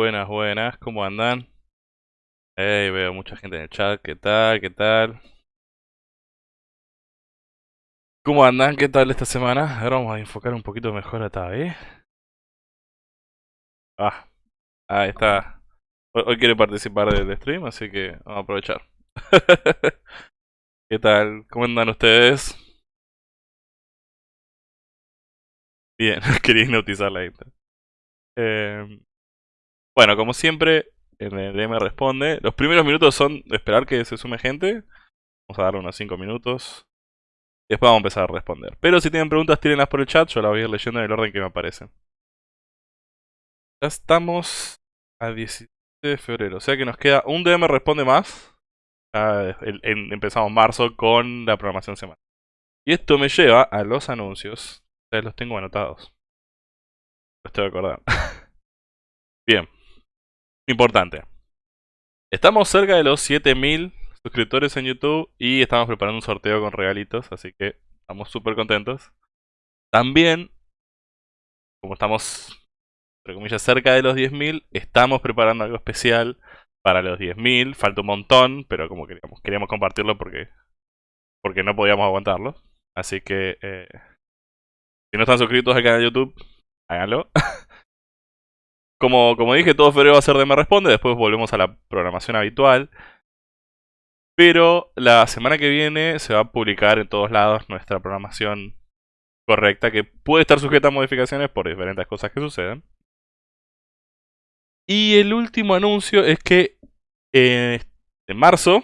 Buenas, buenas, ¿cómo andan? Hey, veo mucha gente en el chat, ¿qué tal? ¿Qué tal? ¿Cómo andan? ¿Qué tal esta semana? Ahora vamos a enfocar un poquito mejor a Tabe. Ah, ahí está. Hoy, quiere participar del stream, así que vamos a aprovechar. ¿Qué tal? ¿Cómo andan ustedes? Bien, quería hipnotizar la gente. Eh, bueno, como siempre, en el DM responde. Los primeros minutos son esperar que se sume gente. Vamos a darle unos 5 minutos. Después vamos a empezar a responder. Pero si tienen preguntas, tírenlas por el chat. Yo las voy a ir leyendo en el orden que me aparecen. Ya estamos a 17 de febrero. O sea que nos queda un DM responde más. empezamos marzo con la programación semanal. Y esto me lleva a los anuncios. Ustedes los tengo anotados. Los tengo que acordar. Bien. Importante. Estamos cerca de los 7000 suscriptores en YouTube y estamos preparando un sorteo con regalitos, así que estamos súper contentos. También, como estamos, entre comillas, cerca de los 10.000, estamos preparando algo especial para los 10.000. Falta un montón, pero como queríamos, queríamos compartirlo porque, porque no podíamos aguantarlo. Así que, eh, si no están suscritos al canal de YouTube, háganlo. Como, como dije, todo febrero va a ser de Me Responde, después volvemos a la programación habitual. Pero la semana que viene se va a publicar en todos lados nuestra programación correcta, que puede estar sujeta a modificaciones por diferentes cosas que suceden. Y el último anuncio es que eh, en marzo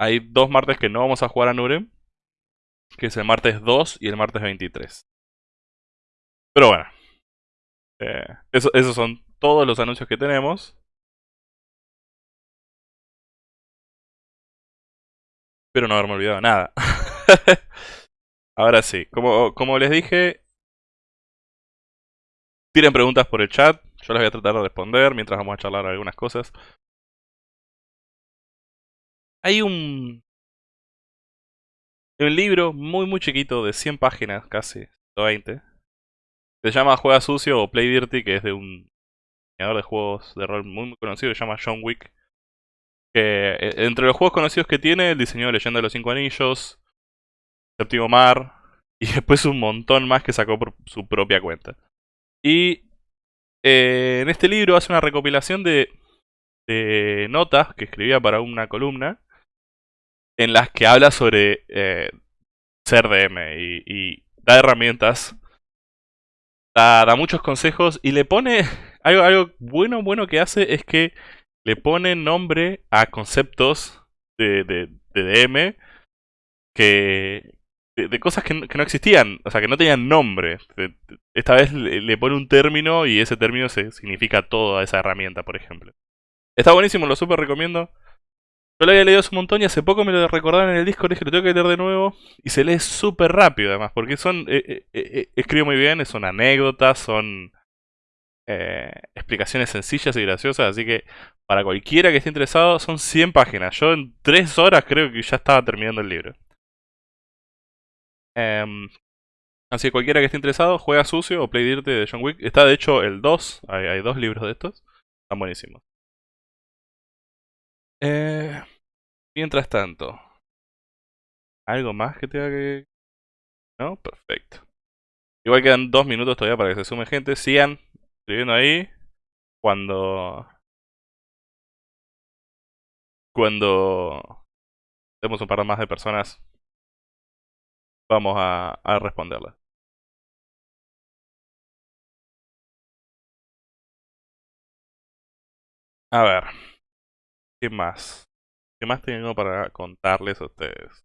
hay dos martes que no vamos a jugar a Nurem, que es el martes 2 y el martes 23. Pero bueno, eh, eso, esos son todos los anuncios que tenemos. Espero no haberme olvidado nada. Ahora sí, como, como les dije, tiren preguntas por el chat. Yo las voy a tratar de responder mientras vamos a charlar algunas cosas. Hay un, un libro muy muy chiquito de 100 páginas, casi 120. Se llama Juega Sucio o Play Dirty, que es de un de juegos de rol muy, conocido se llama John Wick. Eh, entre los juegos conocidos que tiene, el diseño de Leyenda de los Cinco Anillos, Séptimo Mar, y después un montón más que sacó por su propia cuenta. Y eh, en este libro hace una recopilación de de notas que escribía para una columna en las que habla sobre eh, ser DM y, da herramientas, da, muchos consejos y le pone algo, algo bueno, bueno que hace es que le pone nombre a conceptos de, de, DM que, de, cosas que no, existían, o sea, que no tenían nombre. Esta vez le, pone un término y ese término se, significa toda esa herramienta, por ejemplo. Está buenísimo, lo súper recomiendo. Yo lo había leído hace un montón y hace poco me lo recordaron en el Discord dije, lo tengo que leer de nuevo. Y se lee súper rápido además, porque son... Eh, eh, eh, escribe muy bien, son anécdotas, son explicaciones sencillas y graciosas, así que para cualquiera que esté interesado son 100 páginas. Yo en 3 horas creo que ya estaba terminando el libro. Em, así que cualquiera que esté interesado, juega sucio o Play Dirty de John Wick. Está de hecho el 2, hay, hay dos libros de estos. Están buenísimos. Eh, mientras tanto, ¿algo más que tenga que...? ¿No? Perfecto. Igual quedan dos minutos todavía para que se sume gente. Sigan escribiendo ahí. Cuando... Cuando... Tenemos un par más de personas, vamos a, a responderlas. A ver. ¿Qué más? ¿Qué más tengo para contarles a ustedes?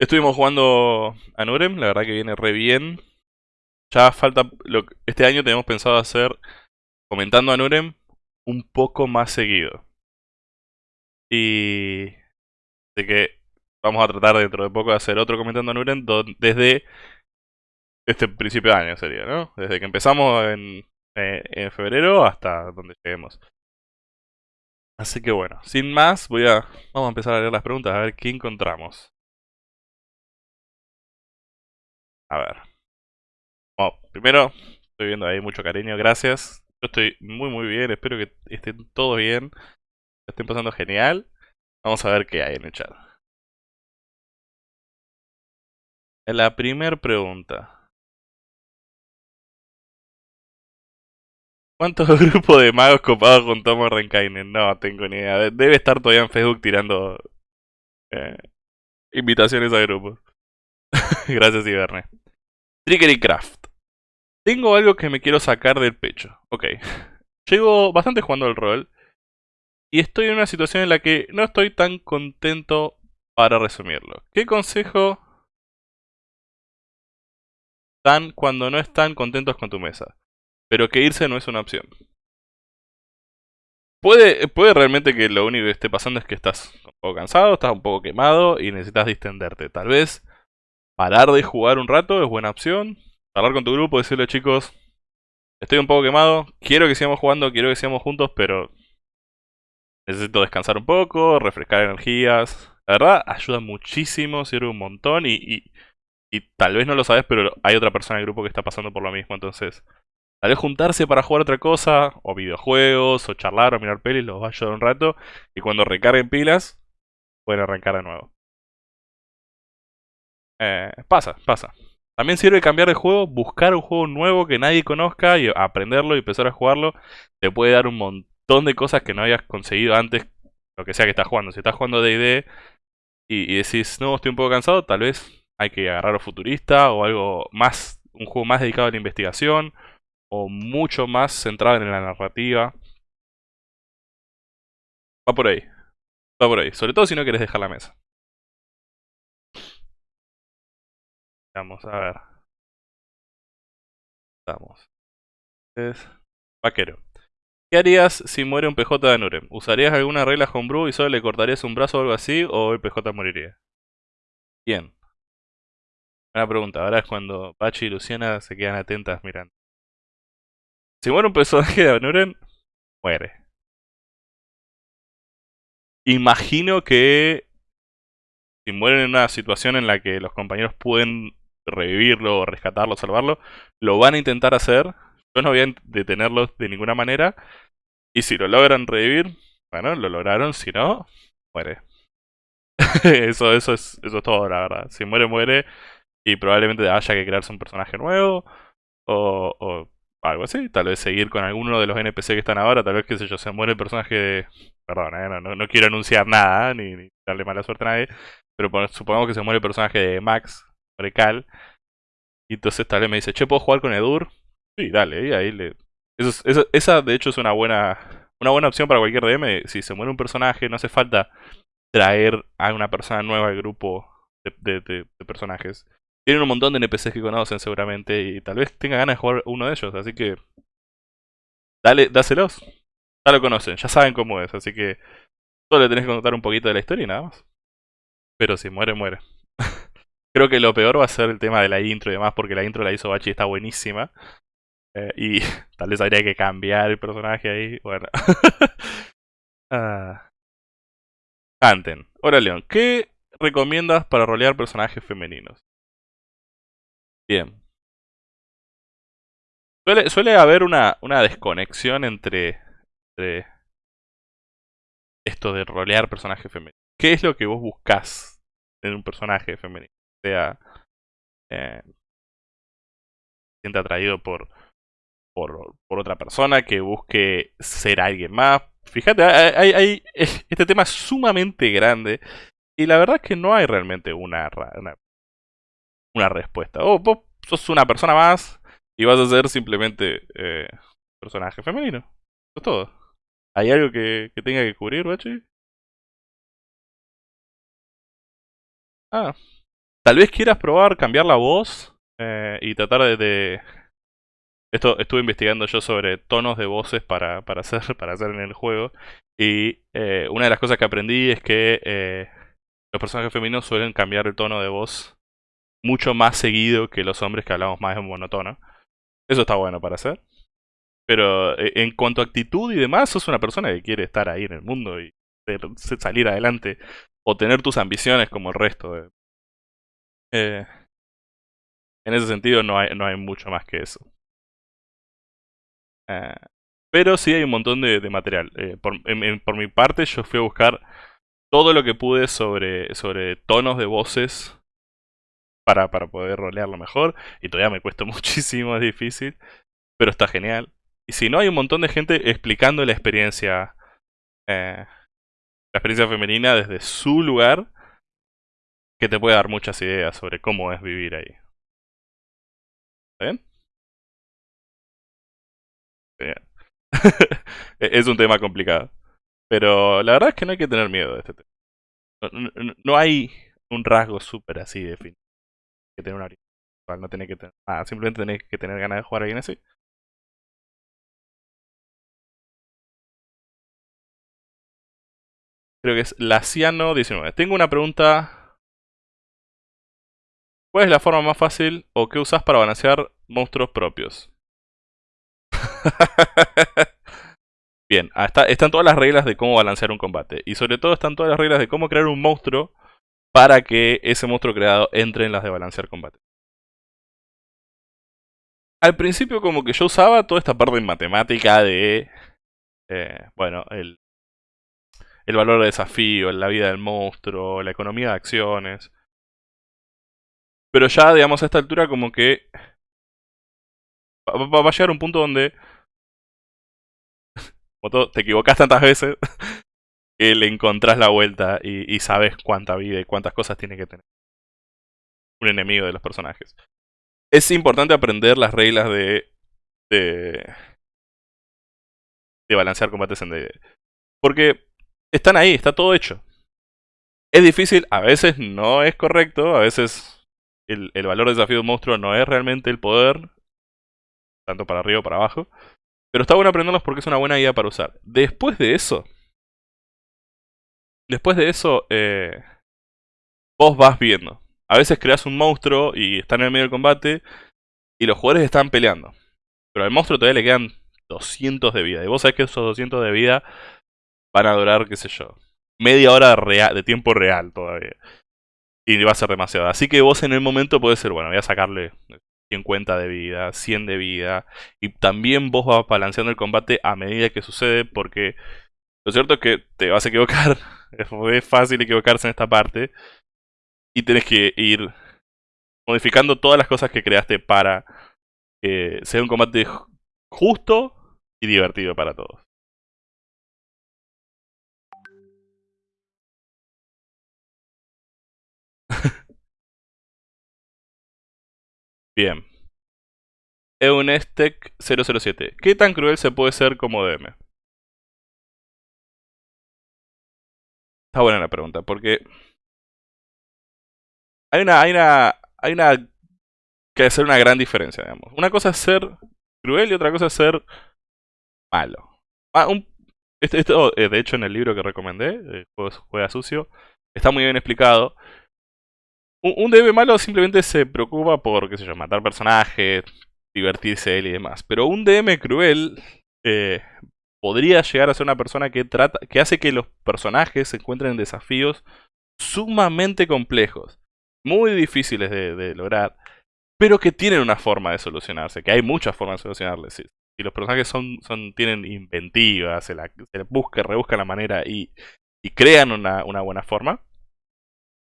Estuvimos jugando a Nurem, la verdad que viene re bien. Ya falta... Lo, este año tenemos pensado hacer, comentando a Nurem, un poco más seguido. Y... de que vamos a tratar dentro de poco de hacer otro comentando a Nurem desde este principio de año sería, ¿no? Desde que empezamos en, eh, en febrero hasta donde lleguemos. Así que bueno, sin más, voy a... Vamos a empezar a leer las preguntas, a ver qué encontramos. A ver. Primero, estoy viendo ahí mucho cariño, gracias. Yo estoy muy muy bien, espero que estén todos bien. Estén pasando genial. Vamos a ver qué hay en el chat. La primera pregunta. ¿Cuántos grupos de magos copados con Tomo Renkainen? No tengo ni idea. Debe estar todavía en Facebook tirando eh, invitaciones a grupos. Gracias, Iberne. Triggery Craft. Tengo algo que me quiero sacar del pecho. Ok. Llego bastante jugando al rol. Y estoy en una situación en la que no estoy tan contento para resumirlo. ¿Qué consejo dan cuando no están contentos con tu mesa? pero que irse no es una opción. Puede, puede realmente que lo único que esté pasando es que estás un poco cansado, estás un poco quemado y necesitas distenderte. Tal vez parar de jugar un rato es buena opción. Hablar con tu grupo, decirle chicos, estoy un poco quemado, quiero que sigamos jugando, quiero que sigamos juntos, pero necesito descansar un poco, refrescar energías. La verdad, ayuda muchísimo, sirve un montón y, y, y tal vez no lo sabes, pero hay otra persona en el grupo que está pasando por lo mismo, entonces Tal vez juntarse para jugar otra cosa, o videojuegos, o charlar, o mirar pelis, los va a ayudar un rato. Y cuando recarguen pilas, pueden arrancar de nuevo. Eh, pasa, pasa. También sirve cambiar de juego, buscar un juego nuevo que nadie conozca y aprenderlo y empezar a jugarlo. Te puede dar un montón de cosas que no hayas conseguido antes, lo que sea que estás jugando. Si estás jugando D&D y, y decís, no, estoy un poco cansado, tal vez hay que agarrar a futurista o algo más, un juego más dedicado a la investigación o mucho más centrada en la narrativa. Va por ahí. Va por ahí. Sobre todo si no quieres dejar la mesa. Vamos a ver. Vamos. Es... Vaquero. ¿Qué harías si muere un PJ de Nurem? ¿Usarías alguna regla homebrew y solo le cortarías un brazo o algo así? ¿O el PJ moriría? Bien. Buena pregunta. Ahora es cuando Pachi y Luciana se quedan atentas mirando. Si muere un personaje de Anuren, muere. Imagino que si mueren en una situación en la que los compañeros pueden revivirlo, rescatarlo, salvarlo, lo van a intentar hacer. Yo no voy a detenerlos de ninguna manera. Y si lo logran revivir, bueno, lo lograron. Si no, muere. eso, eso, es, eso es todo, la verdad. Si muere, muere. Y probablemente haya que crearse un personaje nuevo. O, algo así. Tal vez seguir con alguno de los NPC que están ahora. Tal vez, qué sé yo, se muere el personaje de... Perdón, eh, no, no, quiero anunciar nada, ni, darle mala suerte a nadie. Pero supongamos que se muere el personaje de Max, Recal. Y entonces tal vez me dice, che, ¿puedo jugar con Edur? Sí, dale, y ahí esa de hecho es una buena, una buena opción para cualquier DM. Si se muere un personaje, no hace falta traer a una persona nueva al grupo de, de personajes. Tienen un montón de NPCs que conocen seguramente y tal vez tenga ganas de jugar uno de ellos, así que... Dale, dáselos. Ya lo conocen, ya saben cómo es, así que... Solo le tenés que contar un poquito de la historia y nada más. Pero si muere, muere. Creo que lo peor va a ser el tema de la intro y demás, porque la intro la hizo Bachi y está buenísima. Eh, y tal vez habría que cambiar el personaje ahí. Bueno. ah. Anten. Hola León, ¿qué recomiendas para rolear personajes femeninos? Bien. Suele, haber una, una desconexión entre, entre esto de rolear personajes femeninos. ¿Qué es lo que vos buscás en un personaje femenino? Sea, eh, siente atraído por, por, por, otra persona, que busque ser alguien más. Fíjate, hay, hay, este tema es sumamente grande y la verdad es que no hay realmente una, una una respuesta. O vos sos una persona más y vas a ser simplemente eh, personaje femenino. Eso es todo. ¿Hay algo que, tenga que cubrir, Bachi? Ah. Tal vez quieras probar cambiar la voz eh, y tratar de, Esto estuve investigando yo sobre tonos de voces para, para, hacer, para hacer en el juego. Y eh, una de las cosas que aprendí es que los personajes femeninos suelen cambiar el tono de voz mucho más seguido que los hombres que hablamos más en monotono. Eso está bueno para hacer. Pero eh, en cuanto a actitud y demás, sos una persona que quiere estar ahí en el mundo y salir adelante. O tener tus ambiciones como el resto. De... Eh, en ese sentido no hay, no hay mucho más que eso. Eh, pero sí hay un montón de, material. por, por, mi parte yo fui a buscar todo lo que pude sobre, sobre tonos de voces para, para poder rolearlo mejor. Y todavía me cuesta muchísimo, es difícil. Pero está genial. Y si no, hay un montón de gente explicando la experiencia. Eh, la experiencia femenina desde su lugar. Que te puede dar muchas ideas sobre cómo es vivir ahí. ¿Está bien? Bien. es un tema complicado. Pero la verdad es que no hay que tener miedo de este tema. No, hay un rasgo súper así definido que tener una No tenés que tener nada, simplemente tenés que tener ganas de jugar bien así. Creo que es Laciano19. Tengo una pregunta. ¿Cuál es la forma más fácil o qué usas para balancear monstruos propios? Bien, ah, están todas las reglas de cómo balancear un combate. Y sobre todo están todas las reglas de cómo crear un monstruo para que ese monstruo creado entre en las de balancear combate. Al principio como que yo usaba toda esta parte en matemática de... Eh, bueno, el, el valor de desafío, la vida del monstruo, la economía de acciones. Pero ya, digamos, a esta altura como que... Va, a llegar un punto donde... Como te equivocas tantas veces que le encontrás la vuelta y, sabes cuánta vida y cuántas cosas tiene que tener un enemigo de los personajes. Es importante aprender las reglas de, de, de balancear combates en D&D. Porque están ahí, está todo hecho. Es difícil, a veces no es correcto, a veces el, el valor de desafío de un monstruo no es realmente el poder, tanto para arriba o para abajo. Pero está bueno aprenderlos porque es una buena idea para usar. Después de eso, Después de eso, eh, vos vas viendo. A veces creas un monstruo y está en el medio del combate y los jugadores están peleando. Pero al monstruo todavía le quedan 200 de vida. Y vos sabés que esos 200 de vida van a durar, qué sé yo, media hora de, de tiempo real todavía. Y va a ser demasiado. Así que vos en el momento puede ser, bueno, voy a sacarle 50 de vida, 100 de vida. Y también vos vas balanceando el combate a medida que sucede porque lo cierto es que te vas a equivocar Es fácil equivocarse en esta parte. Y tienes que ir modificando todas las cosas que creaste para que sea un combate justo y divertido para todos. Bien. Eunestec 007. ¿Qué tan cruel se puede ser como DM? Está buena la pregunta, porque hay una, hay una, hay una que hacer una gran diferencia, digamos. Una cosa es ser cruel y otra cosa es ser malo. Ah, esto, eh, de hecho, en el libro que recomendé, eh, Juega Sucio, está muy bien explicado. Un, DM malo simplemente se preocupa por, qué sé yo, matar personajes, divertirse él y demás. Pero un DM cruel eh, podría llegar a ser una persona que trata, que hace que los personajes se encuentren en desafíos sumamente complejos, muy difíciles de, lograr, pero que tienen una forma de solucionarse, que hay muchas formas de solucionarles. Si, los personajes son, son, tienen inventivas, se, la, se busca, rebuscan la manera y, y crean una, una, buena forma,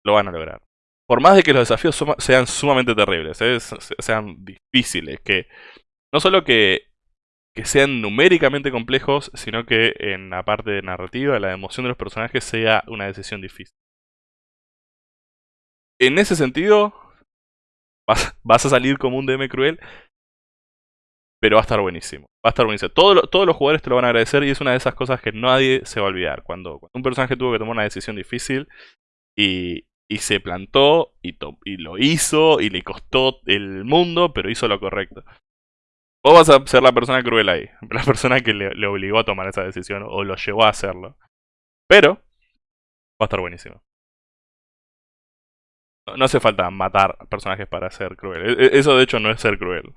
lo van a lograr. Por más de que los desafíos sean sumamente terribles, ¿eh? sean difíciles, que no solo que que sean numéricamente complejos, sino que en la parte de narrativa, la emoción de los personajes sea una decisión difícil. En ese sentido, vas, a salir como un DM cruel, pero va a estar buenísimo. Va a estar buenísimo. todos los jugadores te lo van a agradecer y es una de esas cosas que nadie se va a olvidar. Cuando, un personaje tuvo que tomar una decisión difícil y, se plantó y, y lo hizo y le costó el mundo, pero hizo lo correcto. Vos vas a ser la persona cruel ahí. La persona que le, obligó a tomar esa decisión o lo llevó a hacerlo. Pero va a estar buenísimo. No, hace falta matar personajes para ser cruel. E, e, eso de hecho no es ser cruel.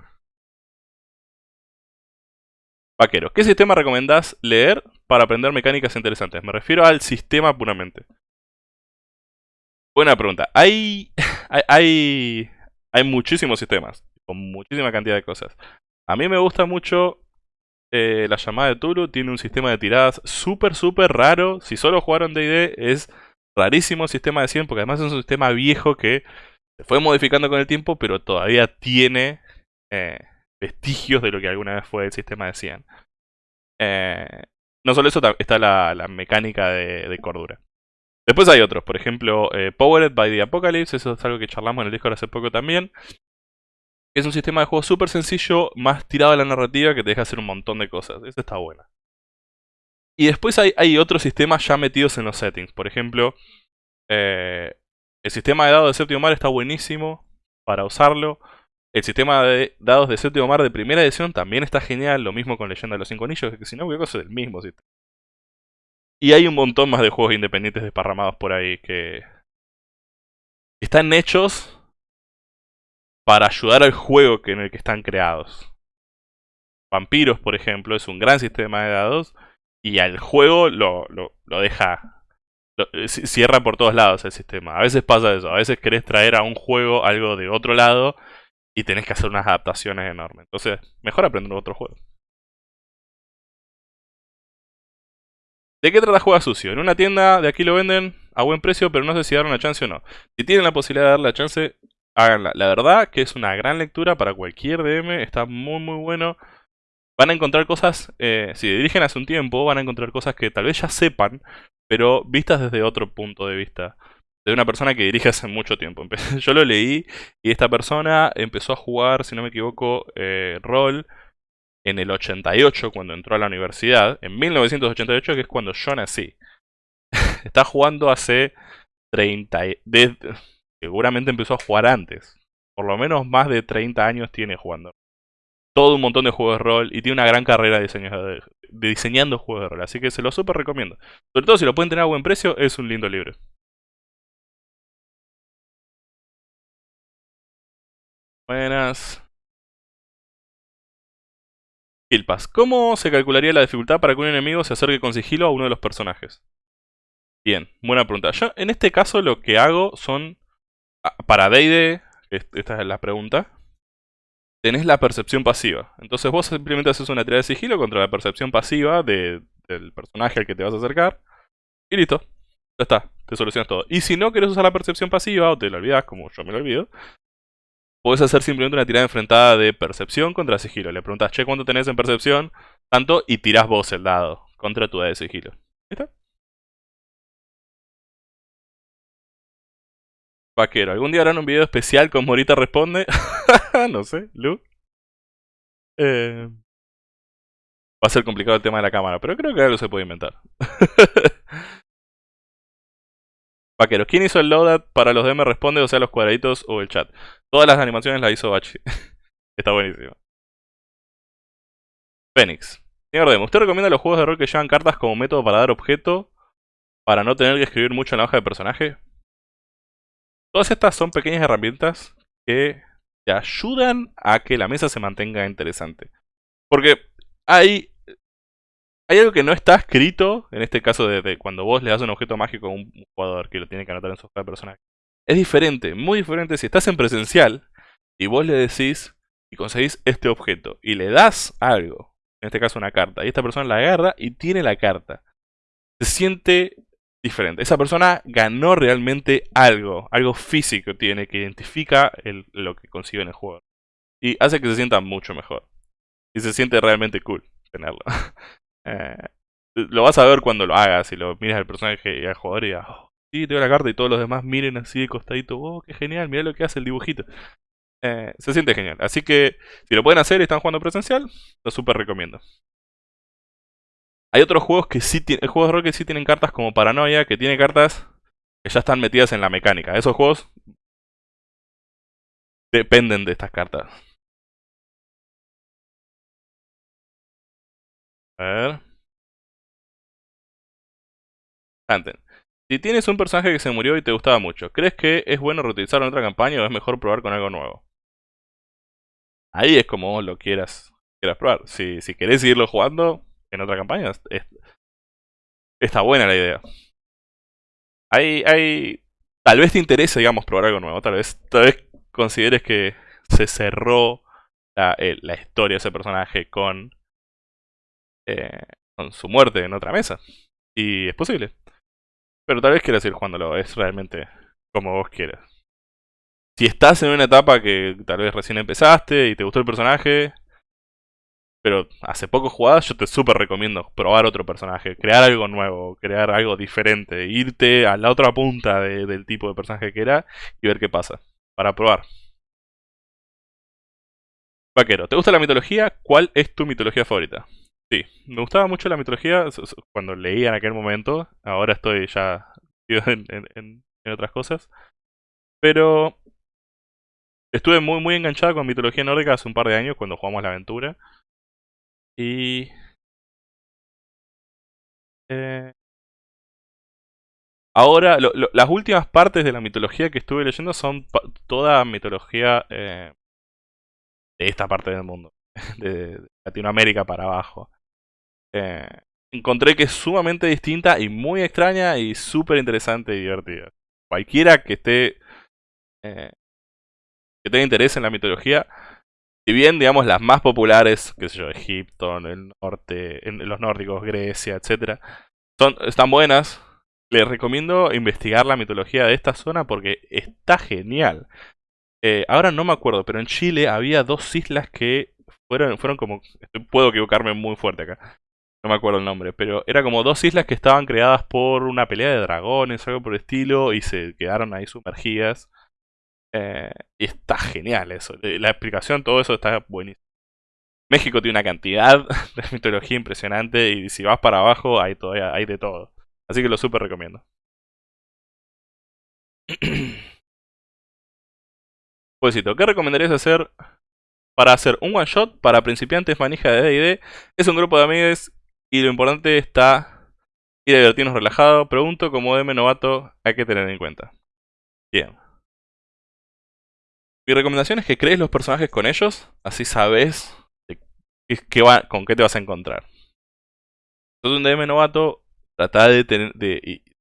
Vaquero, ¿qué sistema recomendás leer para aprender mecánicas interesantes? Me refiero al sistema puramente. Buena pregunta. Hay, hay, hay, muchísimos sistemas, con muchísima cantidad de cosas. A mí me gusta mucho eh, la llamada de Tulu. Tiene un sistema de tiradas súper, súper raro. Si solo jugaron D&D es rarísimo el sistema de 100 porque además es un sistema viejo que se fue modificando con el tiempo pero todavía tiene eh, vestigios de lo que alguna vez fue el sistema de 100. Eh, no solo eso, está la, mecánica de, cordura. Después hay otros, por ejemplo, Powered by the Apocalypse, eso es algo que charlamos en el Discord hace poco también. Es un sistema de juego súper sencillo, más tirado a la narrativa que te deja hacer un montón de cosas. Eso está bueno. Y después hay, otros sistemas ya metidos en los settings. Por ejemplo, eh, el sistema de dados de séptimo mar está buenísimo para usarlo. El sistema de dados de séptimo mar de primera edición también está genial. Lo mismo con Leyenda de los Cinco Anillos, que si no, cosa es el mismo sistema. Y hay un montón más de juegos independientes desparramados por ahí que están hechos para ayudar al juego en el que están creados. Vampiros, por ejemplo, es un gran sistema de dados y al juego lo, lo, deja... Eh, cierra por todos lados el sistema. A veces pasa eso, a veces querés traer a un juego algo de otro lado y tenés que hacer unas adaptaciones enormes. Entonces, mejor aprender otro juego. ¿De qué trata Juega Sucio? En una tienda de aquí lo venden a buen precio, pero no sé si dar una chance o no. Si tienen la posibilidad de darle la chance, háganla. La verdad que es una gran lectura para cualquier DM, está muy muy bueno. Van a encontrar cosas, eh, si dirigen hace un tiempo, van a encontrar cosas que tal vez ya sepan, pero vistas desde otro punto de vista. De una persona que dirige hace mucho tiempo. Yo lo leí y esta persona empezó a jugar, si no me equivoco, eh, rol en el 88 cuando entró a la universidad. En 1988 que es cuando yo nací. Está jugando hace 30... De, seguramente empezó a jugar antes. Por lo menos más de 30 años tiene jugando. Todo un montón de juegos de rol y tiene una gran carrera de, diseñando juegos de rol. Así que se lo súper recomiendo. Sobre todo si lo pueden tener a buen precio, es un lindo libro. Buenas. ¿Cómo se calcularía la dificultad para que un enemigo se acerque con sigilo a uno de los personajes? Bien, buena pregunta. Yo en este caso lo que hago son Ah, para D&D, esta es la pregunta, tenés la percepción pasiva. Entonces vos simplemente haces una tirada de sigilo contra la percepción pasiva del personaje al que te vas a acercar. Y listo. Ya está. Te solucionas todo. Y si no querés usar la percepción pasiva o te la olvidas, como yo me lo olvido, Puedes hacer simplemente una tirada enfrentada de percepción contra sigilo. Le preguntas, che, ¿cuánto tenés en percepción? Tanto, y tirás vos el dado contra tu de sigilo. ¿Está? Vaquero, ¿algún día harán un video especial con Morita Responde? no sé, Lu. Eh, va a ser complicado el tema de la cámara, pero creo que algo se puede inventar. Vaquero, ¿quién hizo el loadout para los DM responde, o sea, los cuadraditos o el chat? Todas las animaciones las hizo Bachi. Está buenísimo. Fénix. Señor DM, ¿usted recomienda los juegos de rol que llevan cartas como método para dar objeto? Para no tener que escribir mucho en la hoja de personaje. Todas estas son pequeñas herramientas que te ayudan a que la mesa se mantenga interesante. Porque hay, hay algo que no está escrito, en este caso de, cuando vos le das un objeto mágico a un jugador que lo tiene que anotar en su hoja de personaje. Es diferente, muy diferente si estás en presencial y vos le decís y conseguís este objeto y le das algo, en este caso una carta, y esta persona la agarra y tiene la carta. Se siente diferente. Esa persona ganó realmente algo, algo físico tiene que identifica lo que consigue en el juego. Y hace que se sienta mucho mejor. Y se siente realmente cool tenerlo. Eh, lo vas a ver cuando lo hagas y lo miras al personaje y al jugador y digas, oh, sí, te doy la carta y todos los demás miren así de costadito, oh, qué genial, mira lo que hace el dibujito. Eh, se siente genial. Así que si lo pueden hacer y están jugando presencial, lo super recomiendo. Hay otros juegos que sí tienen, juegos de rol que sí tienen cartas como Paranoia, que tiene cartas que ya están metidas en la mecánica. Esos juegos dependen de estas cartas. A ver. Si tienes un personaje que se murió y te gustaba mucho, ¿crees que es bueno reutilizarlo en otra campaña o es mejor probar con algo nuevo? Ahí es como lo quieras, quieras probar. Si, si querés seguirlo jugando, en otra campaña. está buena la idea. Hay, hay, tal vez te interese, digamos, probar algo nuevo. Tal vez, tal vez consideres que se cerró la, la historia de ese personaje con, eh, con su muerte en otra mesa. Y es posible. Pero tal vez quieras ir jugándolo. Es realmente como vos quieras. Si estás en una etapa que tal vez recién empezaste y te gustó el personaje, pero hace poco jugadas yo te súper recomiendo probar otro personaje, crear algo nuevo, crear algo diferente, irte a la otra punta del tipo de personaje que era y ver qué pasa, para probar. Vaquero, ¿te gusta la mitología? ¿Cuál es tu mitología favorita? Sí, me gustaba mucho la mitología cuando leía en aquel momento, ahora estoy ya en, otras cosas, pero estuve muy muy enganchado con mitología nórdica hace un par de años cuando jugamos la aventura. Y... Eh, ahora, las últimas partes de la mitología que estuve leyendo son toda mitología eh, de esta parte del mundo, de, Latinoamérica para abajo. Eh, encontré que es sumamente distinta y muy extraña y súper interesante y divertida. Cualquiera que esté que tenga interés en la mitología si bien, digamos, las más populares, qué sé yo, Egipto, en el norte, en los nórdicos, Grecia, etcétera, son, están buenas, les recomiendo investigar la mitología de esta zona porque está genial. Eh, ahora no me acuerdo, pero en Chile había dos islas que fueron, fueron como... Puedo equivocarme muy fuerte acá. No me acuerdo el nombre, pero era como dos islas que estaban creadas por una pelea de dragones, algo por el estilo, y se quedaron ahí sumergidas. Eh, y está genial eso. La explicación, todo eso está buenísimo. México tiene una cantidad de mitología impresionante y si vas para abajo hay, todavía, de todo. Así que lo súper recomiendo. ¿qué recomendarías hacer para hacer un one shot para principiantes manija de D&D? Es un grupo de amigos y lo importante está ir a divertirnos relajado. Pregunto como DM novato hay que tener en cuenta. Bien. Mi recomendación es que crees los personajes con ellos, así sabes con qué te vas a encontrar. Sos un DM novato, trata de tener...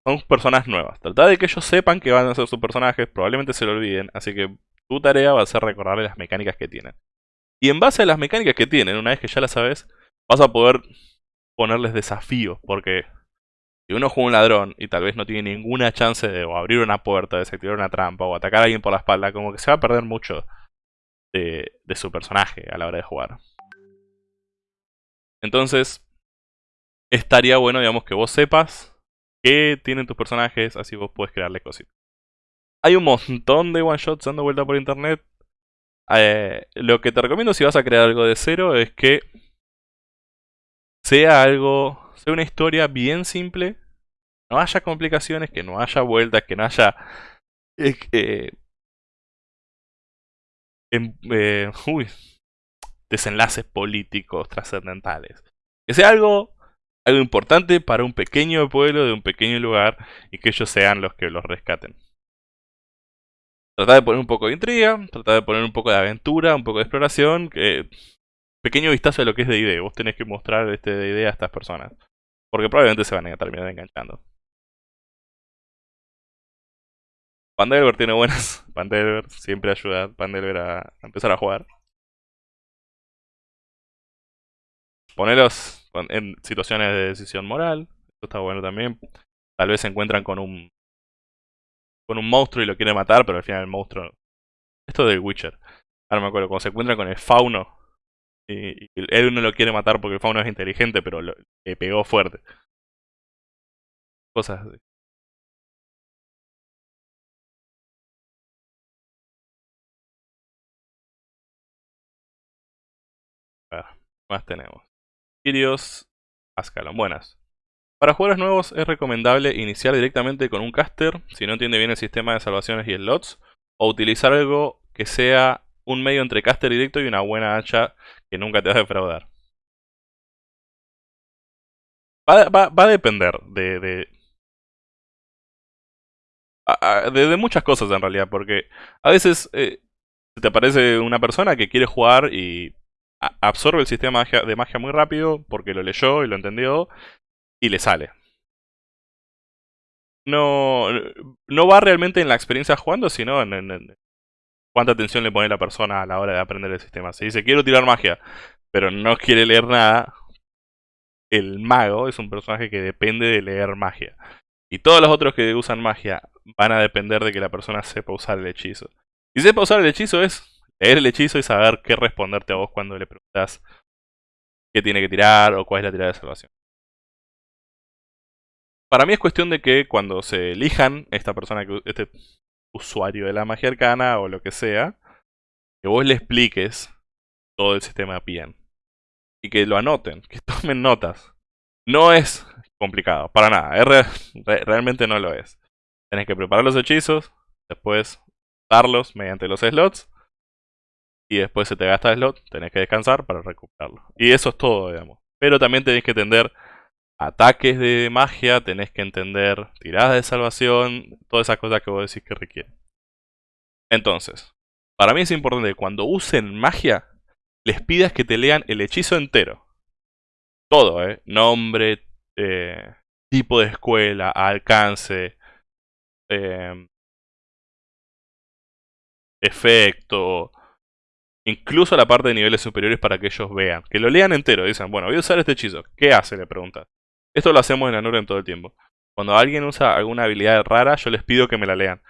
Son personas nuevas. Trata de que ellos sepan que van a ser sus personajes, probablemente se lo olviden, así que tu tarea va a ser recordarles las mecánicas que tienen. Y en base a las mecánicas que tienen, una vez que ya las sabes, vas a poder ponerles desafíos, porque si uno juega un ladrón y tal vez no tiene ninguna chance de abrir una puerta, desactivar una trampa o atacar a alguien por la espalda, como que se va a perder mucho de, su personaje a la hora de jugar. Entonces, estaría bueno, digamos, que vos sepas qué tienen tus personajes, así vos puedes crearle cositas. Hay un montón de one shots dando vuelta por internet. Eh, lo que te recomiendo si vas a crear algo de cero es que sea algo, sea una historia bien simple, no haya complicaciones, que no haya vueltas, que no haya eh, em, eh, uy, desenlaces políticos trascendentales. Que sea algo, algo importante para un pequeño pueblo de un pequeño lugar y que ellos sean los que los rescaten. Trata de poner un poco de intriga, trata de poner un poco de aventura, un poco de exploración, que pequeño vistazo de lo que es idea. Vos tenés que mostrar este idea a estas personas. Porque probablemente se van a terminar enganchando. Pandelver tiene buenas. Pandelver siempre ayuda a Pandelver a empezar a jugar. Poneros en situaciones de decisión moral. Esto está bueno también. Tal vez se encuentran con un con un monstruo y lo quiere matar, pero al final el monstruo... Esto de Witcher. Ahora me acuerdo, cuando se encuentra con el fauno y, él no lo quiere matar porque el fauno es inteligente, pero le pegó fuerte. Cosas así. A ver, más tenemos. Sirius Ascalon. Buenas. Para jugadores nuevos es recomendable iniciar directamente con un caster si no entiende bien el sistema de salvaciones y slots, o utilizar algo que sea un medio entre caster directo y una buena hacha que nunca te va a defraudar. Va, a depender de, de, de, muchas cosas en realidad, porque a veces eh, te aparece una persona que quiere jugar y absorbe el sistema de magia muy rápido porque lo leyó y lo entendió y le sale. No, no va realmente en la experiencia jugando, sino en, cuánta atención le pone la persona a la hora de aprender el sistema. Si dice quiero tirar magia, pero no quiere leer nada, el mago es un personaje que depende de leer magia. Y todos los otros que usan magia van a depender de que la persona sepa usar el hechizo. Y sepa usar el hechizo es leer el hechizo y saber qué responderte a vos cuando le preguntas qué tiene que tirar o cuál es la tirada de salvación. Para mí es cuestión de que cuando se elijan esta persona, que este usuario de la magia arcana o lo que sea, que vos le expliques todo el sistema bien. Y que lo anoten, que tomen notas. No es complicado, para nada. realmente no lo es. Tenés que preparar los hechizos, después darlos mediante los slots. Y después se te gasta el slot, tenés que descansar para recuperarlo. Y eso es todo, digamos. Pero también tenés que entender ataques de magia, tenés que entender tiradas de salvación, todas esas cosas que vos decís que requieren. Entonces, para mí es importante que cuando usen magia, les pidas que te lean el hechizo entero. Todo, ¿eh? Nombre, eh, tipo de escuela, alcance, eh, efecto, incluso la parte de niveles superiores para que ellos vean. Que lo lean entero, dicen, bueno, voy a usar este hechizo. ¿Qué hace? Le preguntas. Esto lo hacemos en Anura en todo el tiempo. Cuando alguien usa alguna habilidad rara, yo les pido que me la lean.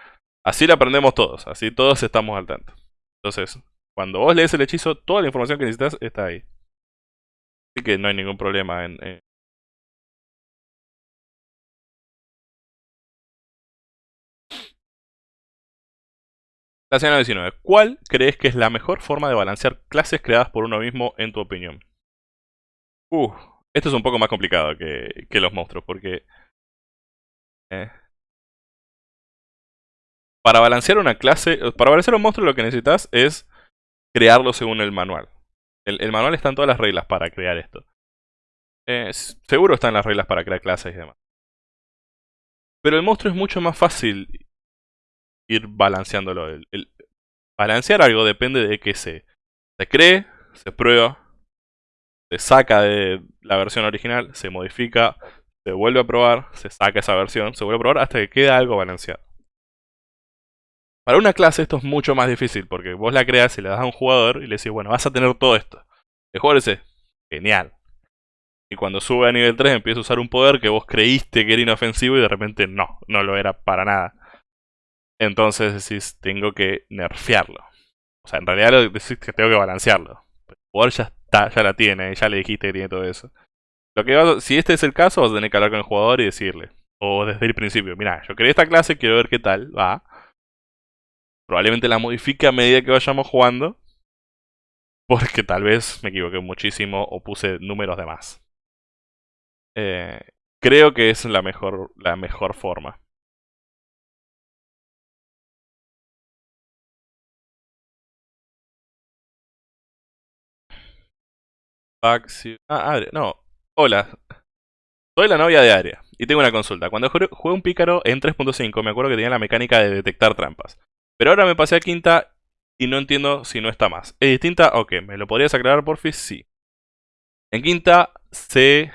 Así la aprendemos todos, así todos estamos al tanto. Entonces, cuando vos lees el hechizo, toda la información que necesitas está ahí. Así que no hay ningún problema en... La semana 19. ¿Cuál crees que es la mejor forma de balancear clases creadas por uno mismo en tu opinión? Uh, esto es un poco más complicado que, que los monstruos, porque... Eh, para balancear una clase, para balancear un monstruo lo que necesitas es crearlo según el manual. El, manual está en todas las reglas para crear esto. Eh, seguro están las reglas para crear clases y demás. Pero el monstruo es mucho más fácil ir balanceándolo. El, balancear algo depende de que se, se cree, se prueba, se saca de la versión original, se modifica, se vuelve a probar, se saca esa versión, se vuelve a probar hasta que queda algo balanceado. Para una clase esto es mucho más difícil porque vos la creas y le das a un jugador y le decís, bueno, vas a tener todo esto. El jugador dice, genial. Y cuando sube a nivel 3 empieza a usar un poder que vos creíste que era inofensivo y de repente no, no lo era para nada. Entonces decís, tengo que nerfearlo. O sea, en realidad lo decís que tengo que balancearlo. Jugador ya está, ya la tiene, ya le dijiste que tiene todo eso. Lo que si este es el caso, vas a tener que hablar con el jugador y decirle. O desde el principio, mira, yo quería esta clase, quiero ver qué tal, va. Probablemente la modifique a medida que vayamos jugando. Porque tal vez me equivoqué muchísimo o puse números de más. Eh, creo que es la mejor, la mejor forma. Ah, no. Hola. Soy la novia de Aria. Y tengo una consulta. Cuando jugué un pícaro en 3.5 me acuerdo que tenía la mecánica de detectar trampas. Pero ahora me pasé a quinta y no entiendo si no está más. ¿Es distinta? Ok, ¿me lo podrías aclarar porfis? Sí. En quinta se,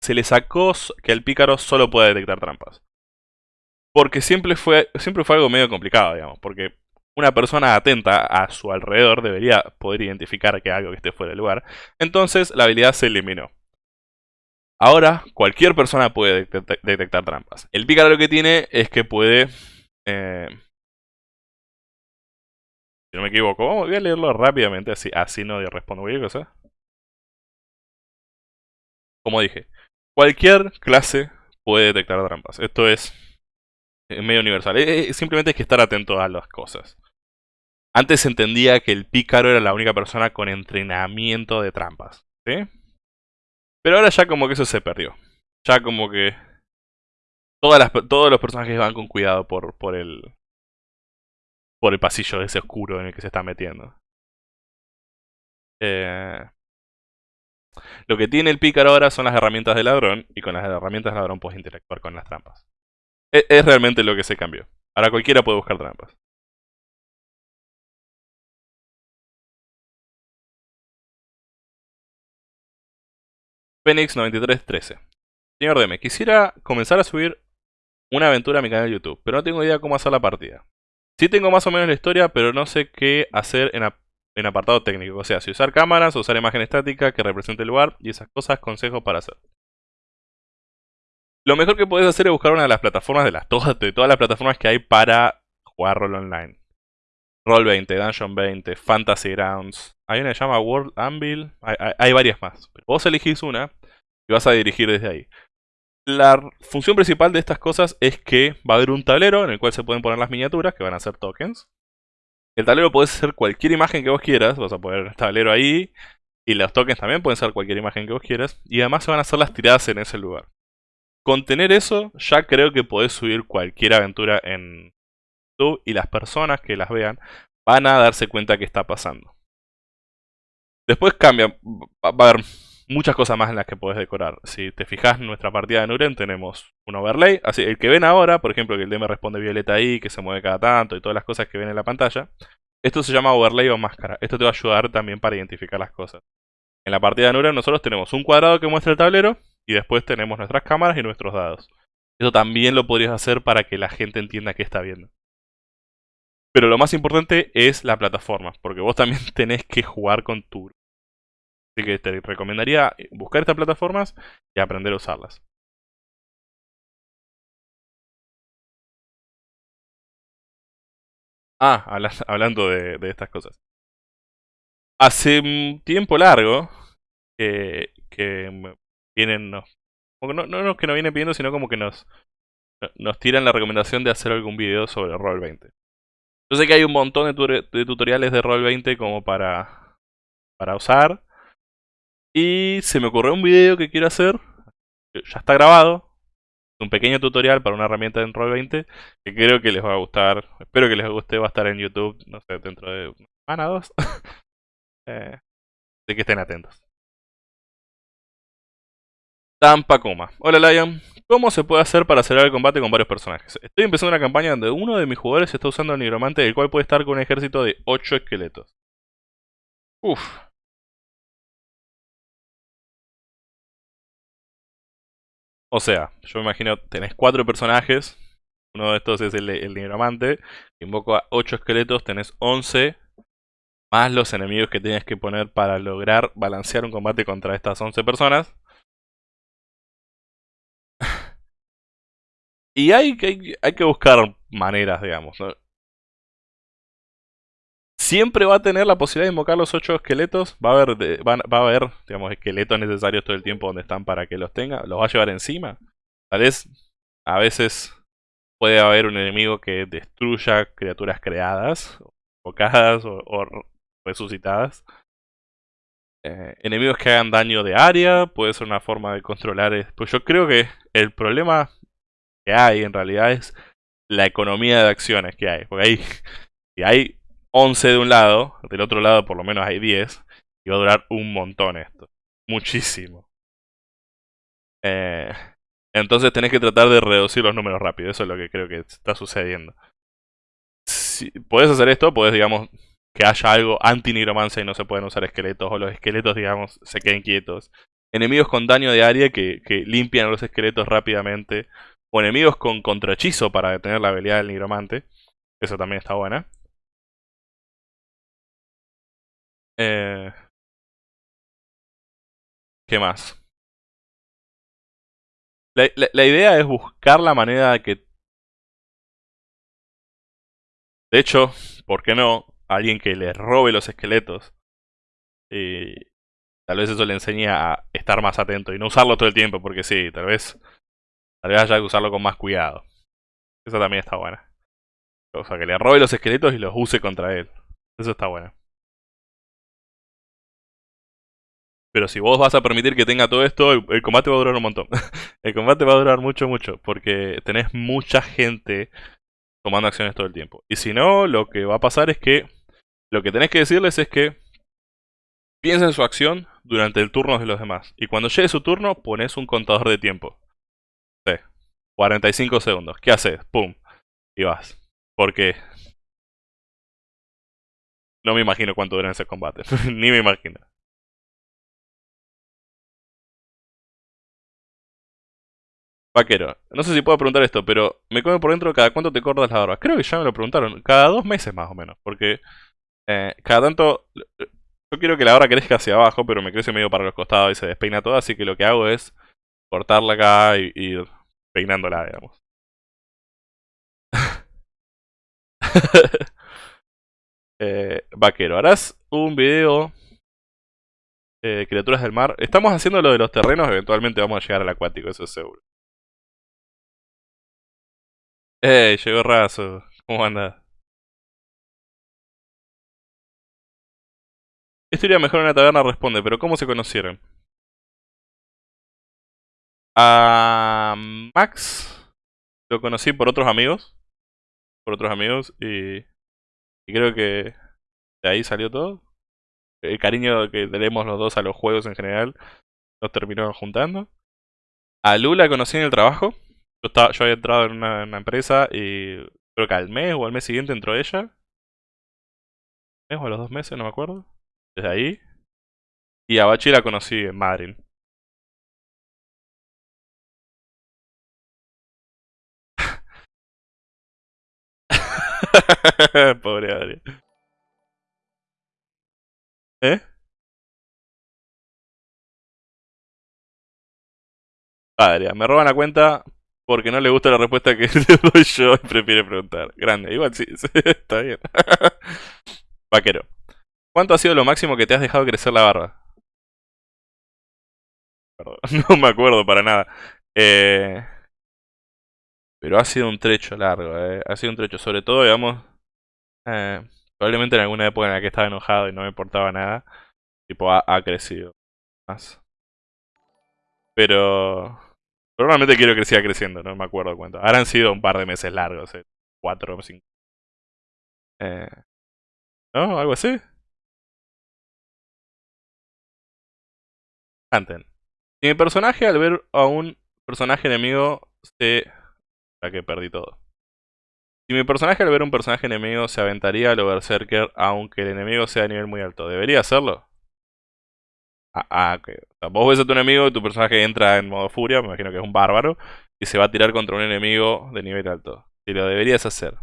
se le sacó que el pícaro solo puede detectar trampas. Porque siempre fue, siempre fue algo medio complicado, digamos. Porque una persona atenta a su alrededor debería poder identificar que algo que esté fuera de lugar. Entonces la habilidad se eliminó. Ahora cualquier persona puede detectar trampas. El pícaro lo que tiene es que puede... Eh, si no me equivoco, voy a leerlo rápidamente, así, así no respondo cualquier cosa. Como dije, cualquier clase puede detectar trampas. Esto es medio universal. Eh, eh, simplemente hay que estar atento a las cosas. Antes se entendía que el pícaro era la única persona con entrenamiento de trampas. ¿sí? Pero ahora ya como que eso se perdió. Ya como que todas todos los personajes van con cuidado por, el, por el pasillo ese oscuro en el que se está metiendo. Eh, lo que tiene el pícaro ahora son las herramientas de ladrón y con las herramientas de ladrón puedes interactuar con las trampas. E, es realmente lo que se cambió. Ahora cualquiera puede buscar trampas. Phoenix 9313. Señor DM, quisiera comenzar a subir una aventura a mi canal de YouTube, pero no tengo idea cómo hacer la partida. Sí tengo más o menos la historia, pero no sé qué hacer en, apartado técnico. O sea, si usar cámaras, usar imagen estática que represente el lugar y esas cosas, consejos para hacer. Lo mejor que puedes hacer es buscar una de las plataformas de las todas, de todas las plataformas que hay para jugar rol online. Roll 20, Dungeon 20, Fantasy Grounds. Hay una que se llama World Anvil. Hay, varias más. vos elegís una y vas a dirigir desde ahí. La función principal de estas cosas es que va a haber un tablero en el cual se pueden poner las miniaturas, que van a ser tokens. El tablero puede ser cualquier imagen que vos quieras. Vas a poner el tablero ahí. Y los tokens también pueden ser cualquier imagen que vos quieras. Y además se van a hacer las tiradas en ese lugar. Con tener eso, ya creo que podés subir cualquier aventura en y las personas que las vean van a darse cuenta que está pasando. Después cambia, va a haber muchas cosas más en las que podés decorar. Si te fijas en nuestra partida de Nuren tenemos un overlay, así el que ven ahora, por ejemplo que el DM responde violeta ahí, que se mueve cada tanto y todas las cosas que ven en la pantalla. Esto se llama overlay o máscara. Esto te va a ayudar también para identificar las cosas. En la partida de Nuren nosotros tenemos un cuadrado que muestra el tablero y después tenemos nuestras cámaras y nuestros dados. Eso también lo podrías hacer para que la gente entienda qué está viendo. Pero lo más importante es la plataforma, porque vos también tenés que jugar con tu... Así que te recomendaría buscar estas plataformas y aprender a usarlas. Ah, hablando de, estas cosas. Hace un tiempo largo que, que vienen... No, no, no, que nos vienen pidiendo, sino como que nos, nos tiran la recomendación de hacer algún video sobre Roll 20. Yo sé que hay un montón de, tutoriales de Roll20 como para, para usar. Y se me ocurrió un video que quiero hacer. Ya está grabado. Un pequeño tutorial para una herramienta en Roll20 que creo que les va a gustar. Espero que les guste. Va a estar en YouTube, no sé, dentro de una semana o dos. eh, que estén atentos. Tampa Coma. Hola Lion. ¿Cómo se puede hacer para acelerar el combate con varios personajes? Estoy empezando una campaña donde uno de mis jugadores está usando el nigromante, el cual puede estar con un ejército de 8 esqueletos. Uf. O sea, yo me imagino, tenés 4 personajes, uno de estos es el, nigromante, invoco a 8 esqueletos, tenés 11, más los enemigos que tienes que poner para lograr balancear un combate contra estas 11 personas. Y hay, hay, hay que buscar maneras, digamos. siempre va a tener la posibilidad de invocar los 8 esqueletos. Va a haber, va, a haber digamos, esqueletos necesarios todo el tiempo donde están para que los tenga. Los va a llevar encima. Tal vez a veces puede haber un enemigo que destruya criaturas creadas, invocadas o, resucitadas. Eh, enemigos que hagan daño de área, puede ser una forma de controlar. Pues yo creo que el problema que hay en realidad es la economía de acciones que hay. Porque ahí, si hay 11 de un lado, del otro lado por lo menos hay 10, y va a durar un montón esto. Muchísimo. Eh, entonces tenés que tratar de reducir los números rápido. Eso es lo que creo que está sucediendo. Si puedes hacer esto, puedes, digamos, que haya algo anti-nigromancia y no se pueden usar esqueletos, o los esqueletos, digamos, se queden quietos. Enemigos con daño de área que, que limpian los esqueletos rápidamente. O enemigos con contrahechizo para detener la habilidad del nigromante. Eso también está buena. Eh... ¿Qué más? La, idea es buscar la manera de que... De hecho, ¿por qué no? Alguien que le robe los esqueletos. Y tal vez eso le enseñe a estar más atento y no usarlo todo el tiempo, porque sí, tal vez... Tal vez haya que usarlo con más cuidado. Eso también está buena. O sea, que le robe los esqueletos y los use contra él. Eso está bueno. Pero si vos vas a permitir que tenga todo esto, el, combate va a durar un montón. el combate va a durar mucho, mucho. Porque tenés mucha gente tomando acciones todo el tiempo. Y si no, lo que va a pasar es que... Lo que tenés que decirles es que... Piensen en su acción durante el turno de los demás. Y cuando llegue su turno, pones un contador de tiempo. Sí. 45 segundos. ¿Qué haces? ¡Pum! Y vas. Porque... No me imagino cuánto dura ese combate. Ni me imagino. Vaquero, no sé si puedo preguntar esto, pero me come por dentro cada cuánto te cortas la barba. Creo que ya me lo preguntaron, cada dos meses más o menos, porque eh, cada tanto... Yo quiero que la barba crezca hacia abajo, pero me crece medio para los costados y se despeina todo, así que lo que hago es cortarla acá y ir peinándola, digamos. eh, vaquero, harás un video eh, criaturas del mar. Estamos haciendo lo de los terrenos, eventualmente vamos a llegar al acuático, eso es seguro. Hey, llegó Razo. ¿Cómo anda? Esto iría mejor en una taberna, responde, pero ¿cómo se conocieron? Max lo conocí por otros amigos. Por otros amigos y, creo que de ahí salió todo. El cariño que tenemos los dos a los juegos en general nos terminó juntando. A Lula conocí en el trabajo. Yo, estaba, yo había entrado en una, empresa y creo que al mes o al mes siguiente entró ella. ¿Mes o a los dos meses? No me acuerdo. Desde ahí. Y a Bachi la conocí en Madrid. Pobre Adri. ¿Eh? Adria, me roban la cuenta porque no le gusta la respuesta que le doy yo y prefiere preguntar. Grande, igual sí, está bien. Vaquero. ¿Cuánto ha sido lo máximo que te has dejado crecer la barba? Perdón, no me acuerdo para nada. Eh, pero ha sido un trecho largo, eh. Ha sido un trecho, sobre todo, digamos... Eh, probablemente en alguna época en la que estaba enojado y no me importaba nada. Tipo, ha, ha crecido más. Pero... Normalmente quiero que siga creciendo, no me acuerdo cuánto. Ahora han sido un par de meses largos, eh. cuatro o cinco. Eh, ¿No? ¿Algo así? Anten. Mi personaje al ver a un personaje enemigo se... Que perdí todo. Si mi personaje al ver un personaje enemigo se aventaría a lo Berserker aunque el enemigo sea a nivel muy alto, ¿debería hacerlo? Ah, ah vos ves a tu enemigo y tu personaje entra en modo furia, me imagino que es un bárbaro, y se va a tirar contra un enemigo de nivel alto. Y lo deberías hacer.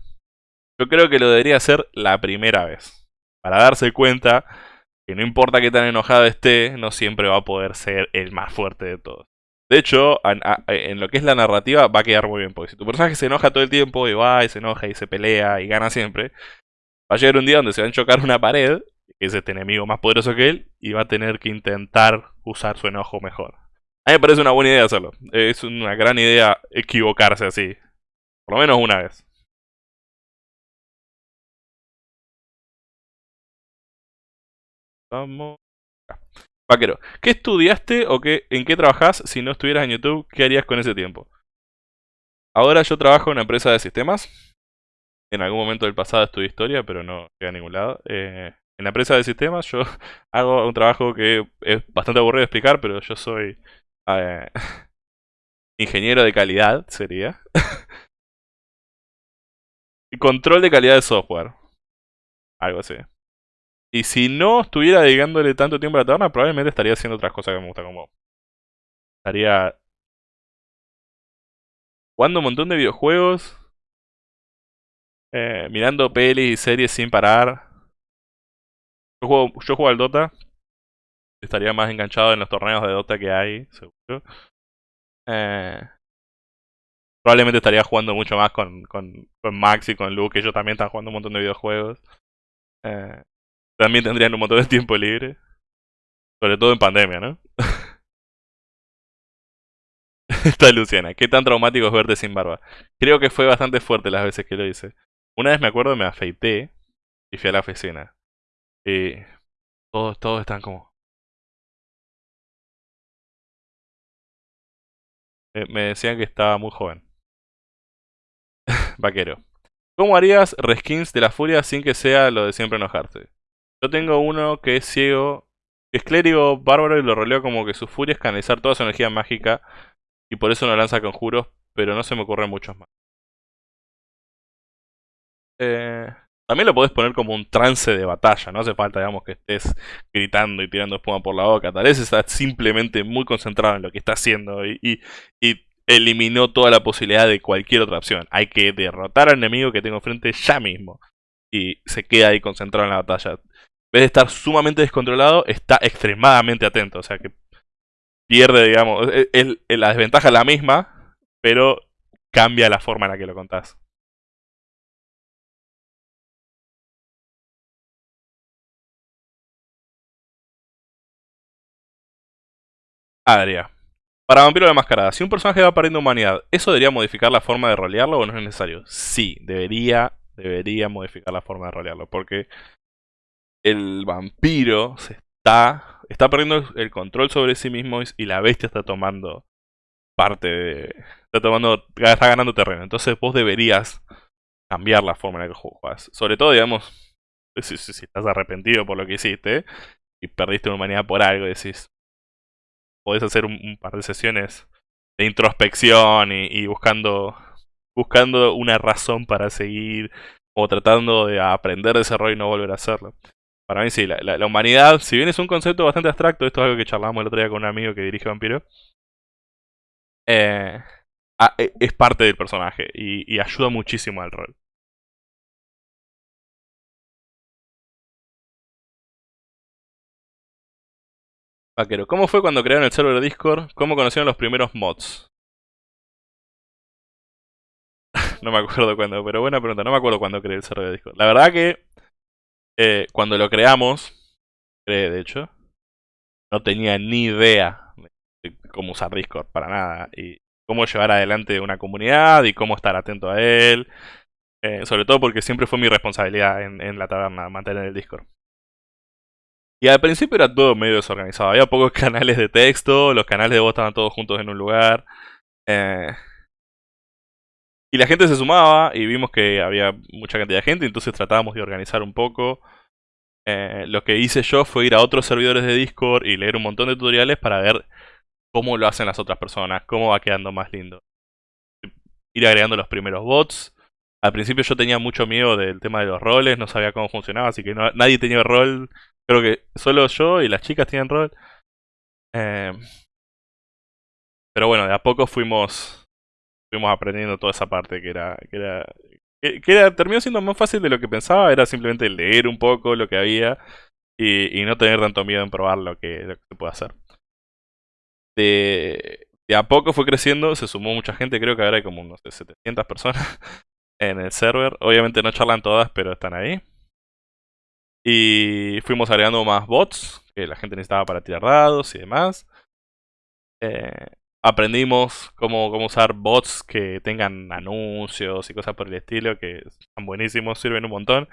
Yo creo que lo debería hacer la primera vez. Para darse cuenta que no importa qué tan enojado esté, no siempre va a poder ser el más fuerte de todos. De hecho, en lo que es la narrativa va a quedar muy bien, porque si tu personaje se enoja todo el tiempo y va y se enoja y se pelea y gana siempre, Va a llegar un día donde se va a chocar una pared, que es este enemigo más poderoso que él, y va a tener que intentar usar su enojo mejor. A mí me parece una buena idea hacerlo. Es una gran idea equivocarse así. Por lo menos una vez. Vamos. Vaquero, ¿qué estudiaste o qué, en qué trabajás si no estuvieras en YouTube? ¿Qué harías con ese tiempo? Ahora yo trabajo en una empresa de sistemas. En algún momento del pasado estudié historia, pero no llegué a ningún lado. Eh, en la empresa de sistemas yo hago un trabajo que es bastante aburrido de explicar, pero yo soy eh, ingeniero de calidad, sería. control de calidad de software. Algo así. Y si no estuviera dedicándole tanto tiempo a la taberna, probablemente estaría haciendo otras cosas que me gustan como... Estaría... Jugando un montón de videojuegos. Eh, mirando pelis y series sin parar. Yo juego, yo juego al Dota. Estaría más enganchado en los torneos de Dota que hay, seguro. Eh, probablemente estaría jugando mucho más con, con, con Max y con Luke, que ellos también están jugando un montón de videojuegos. Eh, también tendrían un montón de tiempo libre. Sobre todo en pandemia, ¿no? Está Luciana. ¿Qué tan traumático es verte sin barba? Creo que fue bastante fuerte las veces que lo hice. Una vez me acuerdo me afeité y fui a la oficina. Y todos, todos están como... Me decían que estaba muy joven. Vaquero. ¿Cómo harías reskins de la furia sin que sea lo de siempre enojarse? Yo tengo uno que es ciego, que es clérigo bárbaro y lo roleo como que su furia es canalizar toda su energía mágica y por eso no lanza conjuros, pero no se me ocurren muchos más. Eh, también lo podés poner como un trance de batalla, no hace falta, digamos, que estés gritando y tirando espuma por la boca. Tal vez estás simplemente muy concentrado en lo que está haciendo y, eliminó toda la posibilidad de cualquier otra opción. Hay que derrotar al enemigo que tengo frente ya mismo. Y se queda ahí concentrado en la batalla vez de estar sumamente descontrolado, está extremadamente atento. O sea que pierde, digamos, la desventaja es la misma, pero cambia la forma en la que lo contás. Adria. Para Vampiro de la Mascarada, si un personaje va perdiendo humanidad, ¿eso debería modificar la forma de rolearlo o no es necesario? Sí, debería, debería modificar la forma de rolearlo, porque el vampiro se está, está perdiendo el control sobre sí mismo y la bestia está tomando parte de... Está, tomando, está ganando terreno. Entonces vos deberías cambiar la forma en la que juegas. Sobre todo, digamos, si, estás arrepentido por lo que hiciste y perdiste una humanidad por algo, decís, podés hacer un, par de sesiones de introspección y, y, buscando buscando una razón para seguir o tratando de aprender de ese error y no volver a hacerlo. Para mí sí, la, humanidad, si bien es un concepto bastante abstracto, esto es algo que charlamos el otro día con un amigo que dirige Vampiro, eh, e, es parte del personaje y, ayuda muchísimo al rol. Vaquero, ¿cómo fue cuando crearon el server de Discord? ¿Cómo conocieron los primeros mods? no me acuerdo cuándo, pero buena pregunta, no me acuerdo cuándo creé el server de Discord. La verdad que eh, cuando lo creamos, de hecho, no tenía ni idea de cómo usar Discord para nada y cómo llevar adelante una comunidad y cómo estar atento a él. Eh, sobre todo porque siempre fue mi responsabilidad en, la taberna mantener el Discord. Y al principio era todo medio desorganizado. Había pocos canales de texto, los canales de voz estaban todos juntos en un lugar. Eh, y la gente se sumaba y vimos que había mucha cantidad de gente, entonces tratábamos de organizar un poco. Eh, lo que hice yo fue ir a otros servidores de Discord y leer un montón de tutoriales para ver cómo lo hacen las otras personas, cómo va quedando más lindo. Ir agregando los primeros bots. Al principio yo tenía mucho miedo del tema de los roles, no sabía cómo funcionaba, así que nadie tenía rol. Creo que solo yo y las chicas tenían rol. Eh, pero bueno, de a poco fuimos fuimos aprendiendo toda esa parte que era, que era, que, era, terminó siendo más fácil de lo que pensaba, era simplemente leer un poco lo que había y, y no tener tanto miedo en probar lo que, se puede hacer. De, de a poco fue creciendo, se sumó mucha gente, creo que ahora hay como unos 700 personas en el server. Obviamente no charlan todas, pero están ahí. Y fuimos agregando más bots que la gente necesitaba para tirar dados y demás. Eh, aprendimos cómo, cómo, usar bots que tengan anuncios y cosas por el estilo, que están buenísimos, sirven un montón.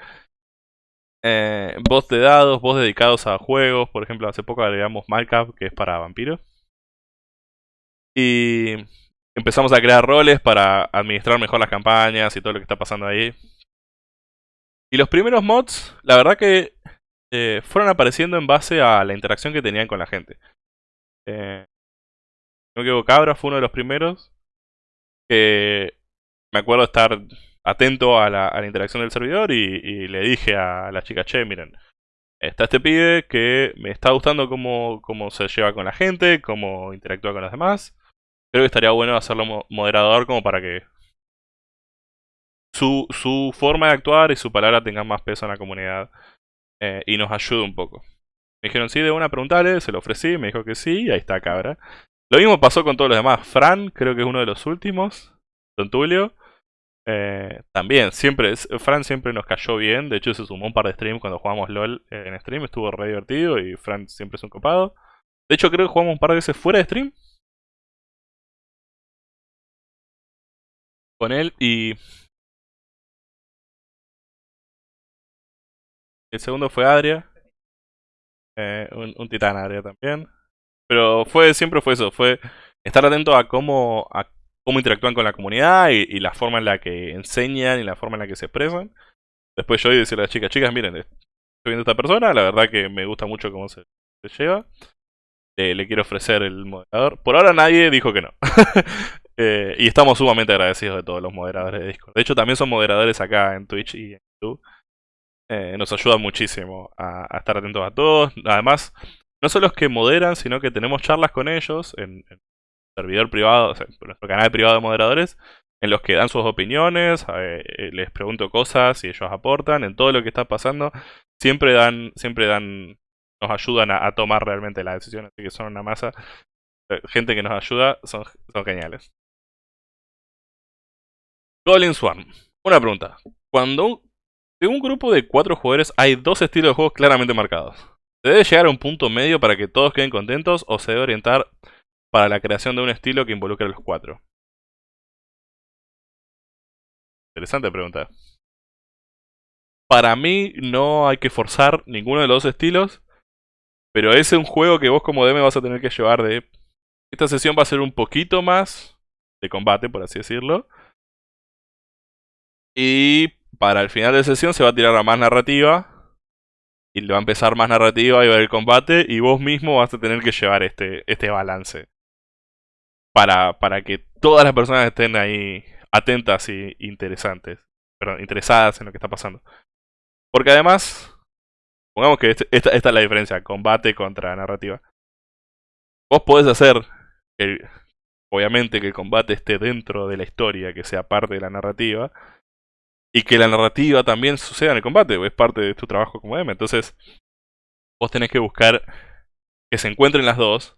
Eh, bots de dados, bots dedicados a juegos, por ejemplo, hace poco agregamos Malcap, que es para vampiros. Y empezamos a crear roles para administrar mejor las campañas y todo lo que está pasando ahí. Y los primeros mods, la verdad que eh, fueron apareciendo en base a la interacción que tenían con la gente. Eh, no me Cabra fue uno de los primeros que me acuerdo estar atento a la, interacción del servidor y, le dije a la chica, che, miren, está este pibe que me está gustando cómo, cómo se lleva con la gente, cómo interactúa con los demás. Creo que estaría bueno hacerlo moderador como para que su, su forma de actuar y su palabra tengan más peso en la comunidad eh, y nos ayude un poco. Me dijeron sí, de una preguntarle, se lo ofrecí, me dijo que sí, ahí está cabra. Lo mismo pasó con todos los demás. Fran, creo que es uno de los últimos. Don Tulio. Eh, también, siempre, Fran siempre nos cayó bien. De hecho, se sumó un par de streams cuando jugamos LOL eh, en stream. Estuvo re divertido y Fran siempre es un copado. De hecho, creo que jugamos un par de veces fuera de stream. Con él y... El segundo fue Adria. Eh, un, un titán Adria también. Pero fue siempre fue eso, fue estar atento a cómo, a cómo interactúan con la comunidad y, la forma en la que enseñan y la forma en la que se expresan. Después yo y decirle a las chicas, chicas, miren, estoy viendo a esta persona, la verdad que me gusta mucho cómo se, lleva. le quiero ofrecer el moderador. Por ahora nadie dijo que no. Eh, y estamos sumamente agradecidos de todos los moderadores de Discord. De hecho, también son moderadores acá en Twitch y en YouTube. Eh, nos ayuda muchísimo a, a, estar atentos a todos. Además, no solo los que moderan, sino que tenemos charlas con ellos en, servidor privado, o nuestro canal privado de moderadores, en los que dan sus opiniones, eh, eh, les pregunto cosas y ellos aportan en todo lo que está pasando. Siempre dan, siempre dan, nos ayudan a, tomar realmente la decisión, así que son una masa. Eh, gente que nos ayuda, son, son geniales. Golden Swarm. Una pregunta. Cuando en un grupo de cuatro jugadores hay dos estilos de juego claramente marcados. ¿Se debe llegar a un punto medio para que todos queden contentos o se debe orientar para la creación de un estilo que involucre a los cuatro? Interesante pregunta. Para mí no hay que forzar ninguno de los dos estilos, pero es un juego que vos como DM vas a tener que llevar de... Esta sesión va a ser un poquito más de combate, por así decirlo. Y para el final de sesión se va a tirar a más narrativa y le va a empezar más narrativa y va a haber combate y vos mismo vas a tener que llevar este, este balance. Para, para que todas las personas estén ahí atentas y interesantes. Perdón, interesadas en lo que está pasando. Porque además, pongamos que este, esta, esta, es la diferencia, combate contra narrativa. Vos podés hacer, obviamente, que el combate esté dentro de la historia, que sea parte de la narrativa y que la narrativa también suceda en el combate, es parte de tu trabajo como DM. Entonces, vos tenés que buscar que se encuentren las dos.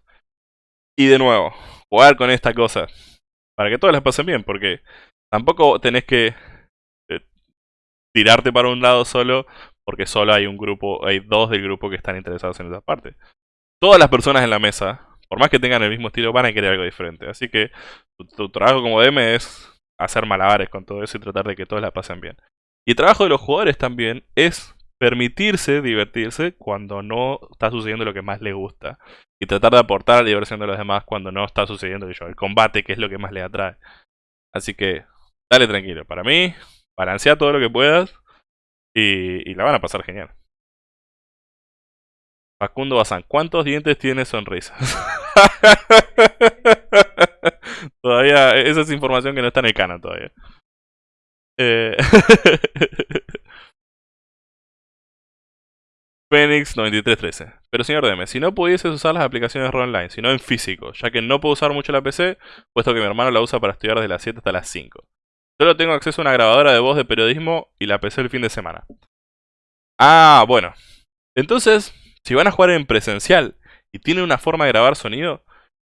Y de nuevo, jugar con esta cosa. Para que todas las pasen bien, porque tampoco tenés que eh, tirarte para un lado solo, porque solo hay un grupo, hay dos del grupo que están interesados en esa parte. Todas las personas en la mesa, por más que tengan el mismo estilo, van a querer algo diferente. Así que tu, tu trabajo como DM es hacer malabares con todo eso y tratar de que todos la pasen bien. Y el trabajo de los jugadores también es permitirse divertirse cuando no está sucediendo lo que más le gusta. Y tratar de aportar la diversión de los demás cuando no está sucediendo el combate, que es lo que más le atrae. Así que, dale tranquilo. Para mí, balancea todo lo que puedas y, y la van a pasar genial. Facundo Bazán, ¿cuántos dientes tiene sonrisas? todavía, esa es información que no está en el canon todavía. Eh... Phoenix 9313. Pero señor DM, si no pudieses usar las aplicaciones ROL online, sino en físico, ya que no puedo usar mucho la PC, puesto que mi hermano la usa para estudiar desde las 7 hasta las 5. Solo tengo acceso a una grabadora de voz de periodismo y la PC el fin de semana. Ah, bueno. Entonces, si van a jugar en presencial y tienen una forma de grabar sonido,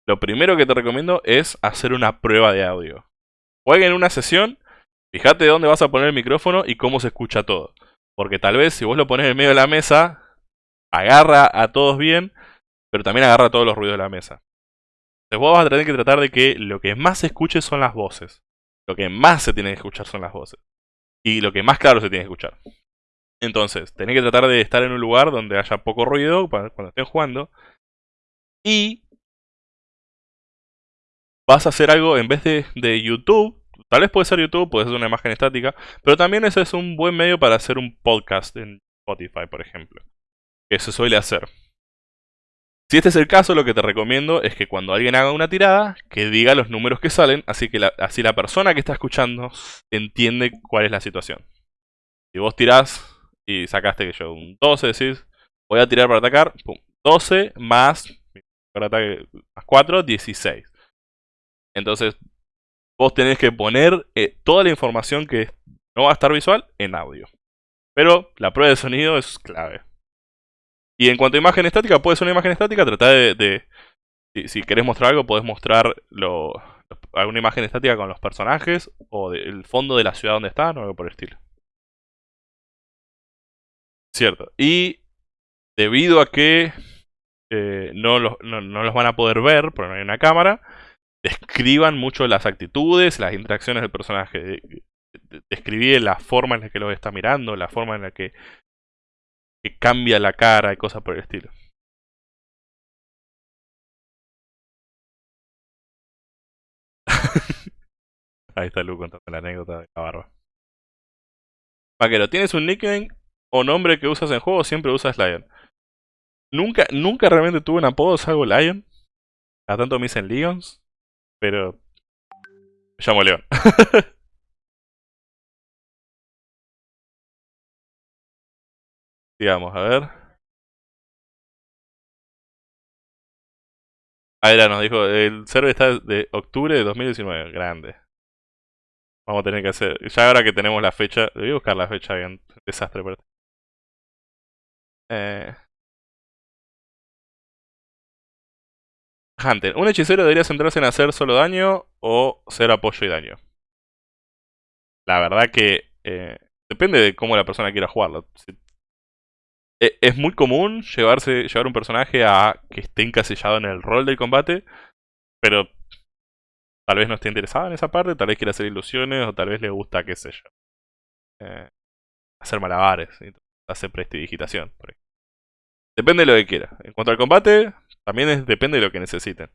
lo primero que te recomiendo es hacer una prueba de audio. Jueguen una sesión, fíjate dónde vas a poner el micrófono y cómo se escucha todo. Porque tal vez si vos lo pones en medio de la mesa, agarra a todos bien, pero también agarra todos los ruidos de la mesa. Entonces vos vas a tener que tratar de que lo que más se escuche son las voces. Lo que más se tiene que escuchar son las voces. Y lo que más claro se tiene que escuchar. Entonces, tenés que tratar de estar en un lugar donde haya poco ruido cuando estén jugando. Y vas a hacer algo en vez de, de YouTube. Tal vez puede ser YouTube, puede ser una imagen estática. Pero también ese es un buen medio para hacer un podcast en Spotify, por ejemplo. Que se suele hacer. Si este es el caso, lo que te recomiendo es que cuando alguien haga una tirada, que diga los números que salen, así que la, así la persona que está escuchando entiende cuál es la situación. Si vos tirás y sacaste que yo un 12, decís, voy a tirar para atacar, pum, 12 más, para ataque, más 4, 16. Entonces, vos tenés que poner eh, toda la información que no va a estar visual en audio. Pero la prueba de sonido es clave. Y en cuanto a imagen estática, puede ser una imagen estática, trata de... si, querés mostrar algo, podés mostrar alguna imagen estática con los personajes o el fondo de la ciudad donde están o algo por el estilo. Cierto. Y debido a que eh, no, los, no, los van a poder ver, porque no hay una cámara, describan mucho las actitudes, las interacciones del personaje. Describir la forma en la que lo está mirando, la forma en la que cambia la cara y cosas por el estilo. Ahí está Lu contando la anécdota de la barba. Vaquero, ¿tienes un nickname o nombre que usas en juego siempre usas Lion? Nunca, nunca realmente tuve un apodo, salvo Lion. A tanto me dicen Lions. Pero... Me llamo León. Digamos, a ver. Ah, era, nos dijo, el server está de octubre de 2019, grande. Vamos a tener que hacer, ya ahora que tenemos la fecha, voy a buscar la fecha bien, desastre para eh... ¿un hechicero debería centrarse en hacer solo daño o ser apoyo y daño? La verdad que eh, depende de cómo la persona quiera jugarlo. E, es muy común llevarse, llevar un personaje a que esté encasillado en el rol del combate, pero tal vez no esté interesado en esa parte, tal vez quiera hacer ilusiones, o tal vez le gusta, qué sé yo, eh, hacer malabares, hacer prestidigitación. Depende de lo que quiera. En cuanto al combate, también depende de lo que necesiten.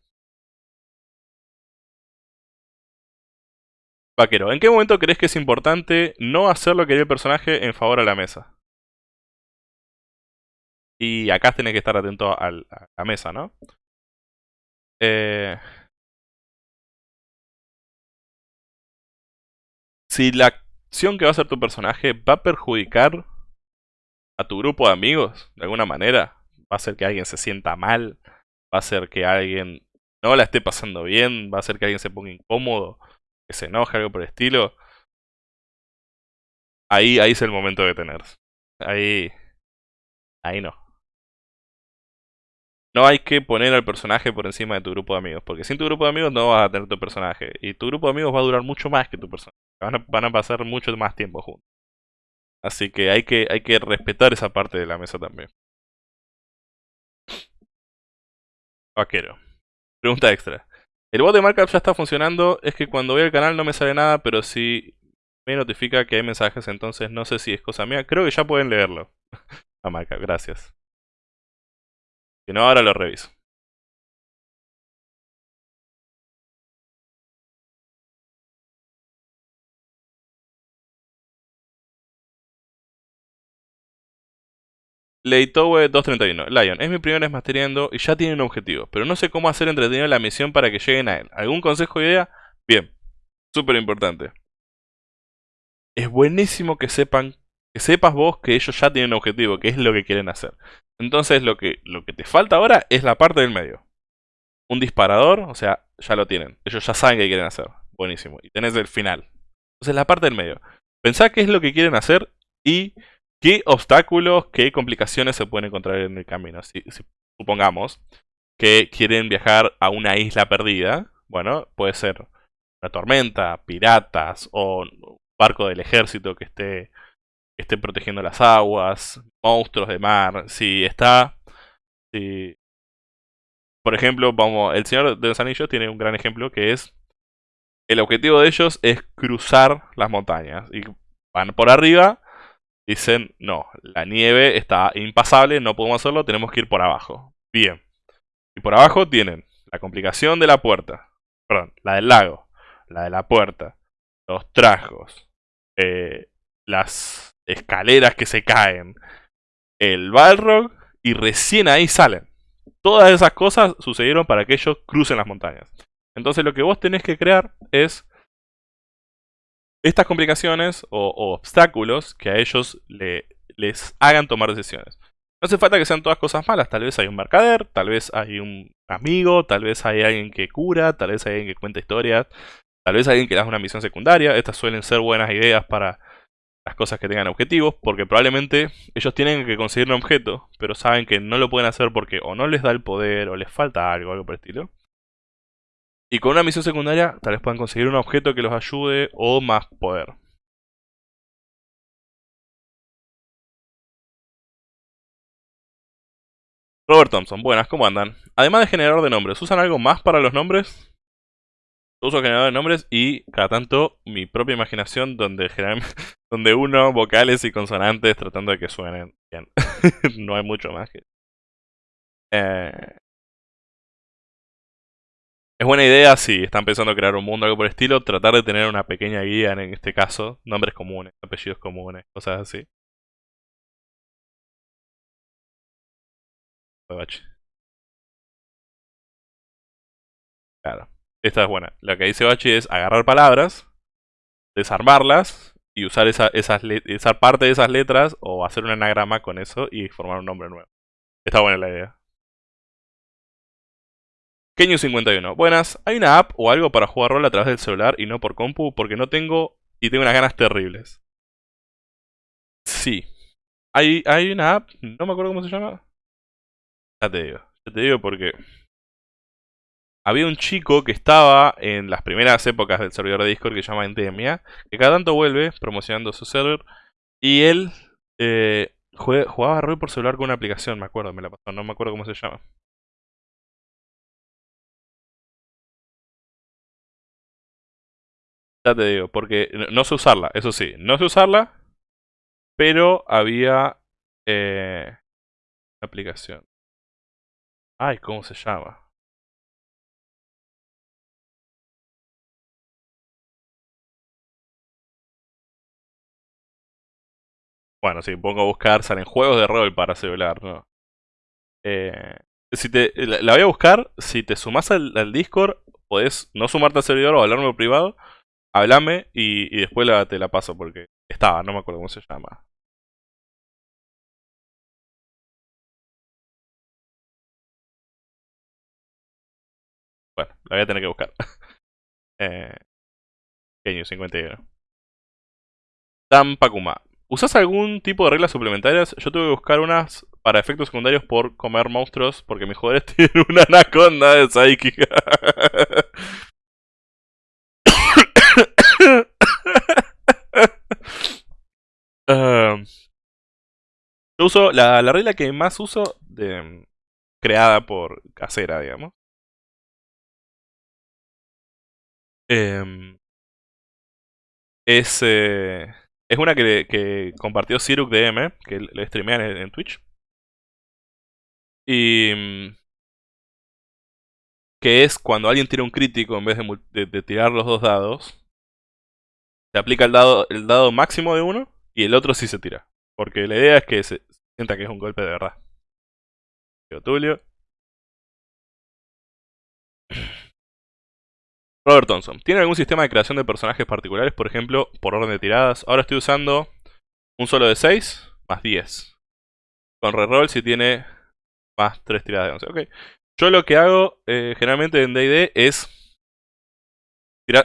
Vaquero, ¿en qué momento crees que es importante no hacer lo que quiere el personaje en favor a la mesa? Y acá tenés que estar atento a la mesa, ¿no? Eh, si la acción que va a hacer tu personaje va a perjudicar a tu grupo de amigos, de alguna manera, va a hacer que alguien se sienta mal, va a hacer que alguien no la esté pasando bien, va a hacer que alguien se ponga incómodo, que se enoje, algo por el estilo. Ahí, ahí es el momento de detenerse. Ahí, ahí no no hay que poner al personaje por encima de tu grupo de amigos. Porque sin tu grupo de amigos no vas a tener tu personaje. Y tu grupo de amigos va a durar mucho más que tu personaje. Van a, pasar mucho más tiempo juntos. Así que hay, que hay que respetar esa parte de la mesa también. Vaquero. Pregunta extra. El bot de markup ya está funcionando. Es que cuando voy al canal no me sale nada, pero si me notifica que hay mensajes, entonces no sé si es cosa mía. Creo que ya pueden leerlo. A markup, gracias. Si no, ahora lo reviso. Leitowe 231. Lion, es mi primer vez masteriando y ya tiene un objetivo, pero no sé cómo hacer entretenido la misión para que lleguen a él. ¿Algún consejo o idea? Bien, súper importante. Es buenísimo que sepan, que sepas vos que ellos ya tienen un objetivo, que es lo que quieren hacer. Entonces lo que, lo que te falta ahora es la parte del medio. Un disparador, o sea, ya lo tienen. Ellos ya saben qué quieren hacer. Buenísimo. Y tenés el final. Entonces la parte del medio. Pensá qué es lo que quieren hacer y qué obstáculos, qué complicaciones se pueden encontrar en el camino. Si, supongamos que quieren viajar a una isla perdida, bueno, puede ser una tormenta, piratas o un barco del ejército que esté esté protegiendo las aguas, monstruos de mar, si está... Si, por ejemplo, vamos, el Señor de los Anillos tiene un gran ejemplo que es... El objetivo de ellos es cruzar las montañas. Y van por arriba, dicen, no, la nieve está impasable, no podemos hacerlo, tenemos que ir por abajo. Bien. Y por abajo tienen la complicación de la puerta. Perdón, la del lago. La de la puerta. Los trajos. Eh, las escaleras que se caen. El Balrog. Y recién ahí salen. Todas esas cosas sucedieron para que ellos crucen las montañas. Entonces lo que vos tenés que crear es estas complicaciones o, obstáculos que a ellos les hagan tomar decisiones. No hace falta que sean todas cosas malas, tal vez hay un mercader, tal vez hay un amigo, tal vez hay alguien que cura, tal vez hay alguien que cuenta historias, tal vez alguien que le haga una misión secundaria. Estas suelen ser buenas ideas para las cosas que tengan objetivos, porque probablemente ellos tienen que conseguir un objeto, pero saben que no lo pueden hacer porque o no les da el poder, o les falta algo, algo por el estilo. Y con una misión secundaria tal vez puedan conseguir un objeto que los ayude o más poder. Robert Thompson, buenas, ¿cómo andan? Además de generador de nombres, ¿usan algo más para los nombres? uso generador de nombres y cada tanto mi propia imaginación donde donde uno vocales y consonantes tratando de que suenen bien. no hay mucho más que... Eh, es buena idea si están pensando crear un mundo algo por el estilo, tratar de tener una pequeña guía en este caso, nombres comunes, apellidos comunes, cosas así. Claro. Esta es buena. Lo que dice Bachi es agarrar palabras, desarmarlas y usar esa, esas parte de esas letras o hacer un anagrama con eso y formar un nombre nuevo. Está buena la idea. Kenyu51. Buenas, ¿hay una app o algo para jugar rol a través del celular y no por compu? Porque no tengo y tengo unas ganas terribles. Sí. Hay, hay una app, no me acuerdo cómo se llama. Ya te digo, ya te digo porque había un chico que estaba en las primeras épocas del servidor de Discord que se llama Endemia, que cada tanto vuelve promocionando su server, y él eh, jugaba rol por celular con una aplicación, me acuerdo, me la pasó, no me acuerdo cómo se llama. Te digo, porque no sé usarla, eso sí, no sé usarla, pero había eh, aplicación. Ay, ¿cómo se llama? Bueno, si pongo a buscar, salen juegos de rol para celular, ¿no? Eh, si te, la, voy a buscar, si te sumas al, Discord, podés no sumarte al servidor o hablarme privado, hablame y, después te la paso porque estaba, no me acuerdo cómo se llama. Bueno, la voy a tener que buscar. eh, 51. Tampakuma. ¿Usas algún tipo de reglas suplementarias? Yo tuve que buscar unas para efectos secundarios por comer monstruos porque mis jugadores tienen una anaconda de Psychic. Em, yo uso la, regla que más uso de, creada por casera, digamos. Em, es eh, es una que, compartió Siruk DM, que le streamean en, Twitch. Y... Que es cuando alguien tira un crítico en vez de, tirar los dos dados. Se aplica el dado, el dado máximo de uno y el otro sí se tira. Porque la idea es que se sienta que es un golpe de verdad. Tulio. Robert Thompson. ¿Tiene algún sistema de creación de personajes particulares, por ejemplo, por orden de tiradas? Ahora estoy usando un solo de 6 más 10. Con reroll si tiene más 3 tiradas de 11. Ok. Yo lo que hago eh, generalmente en D&D es...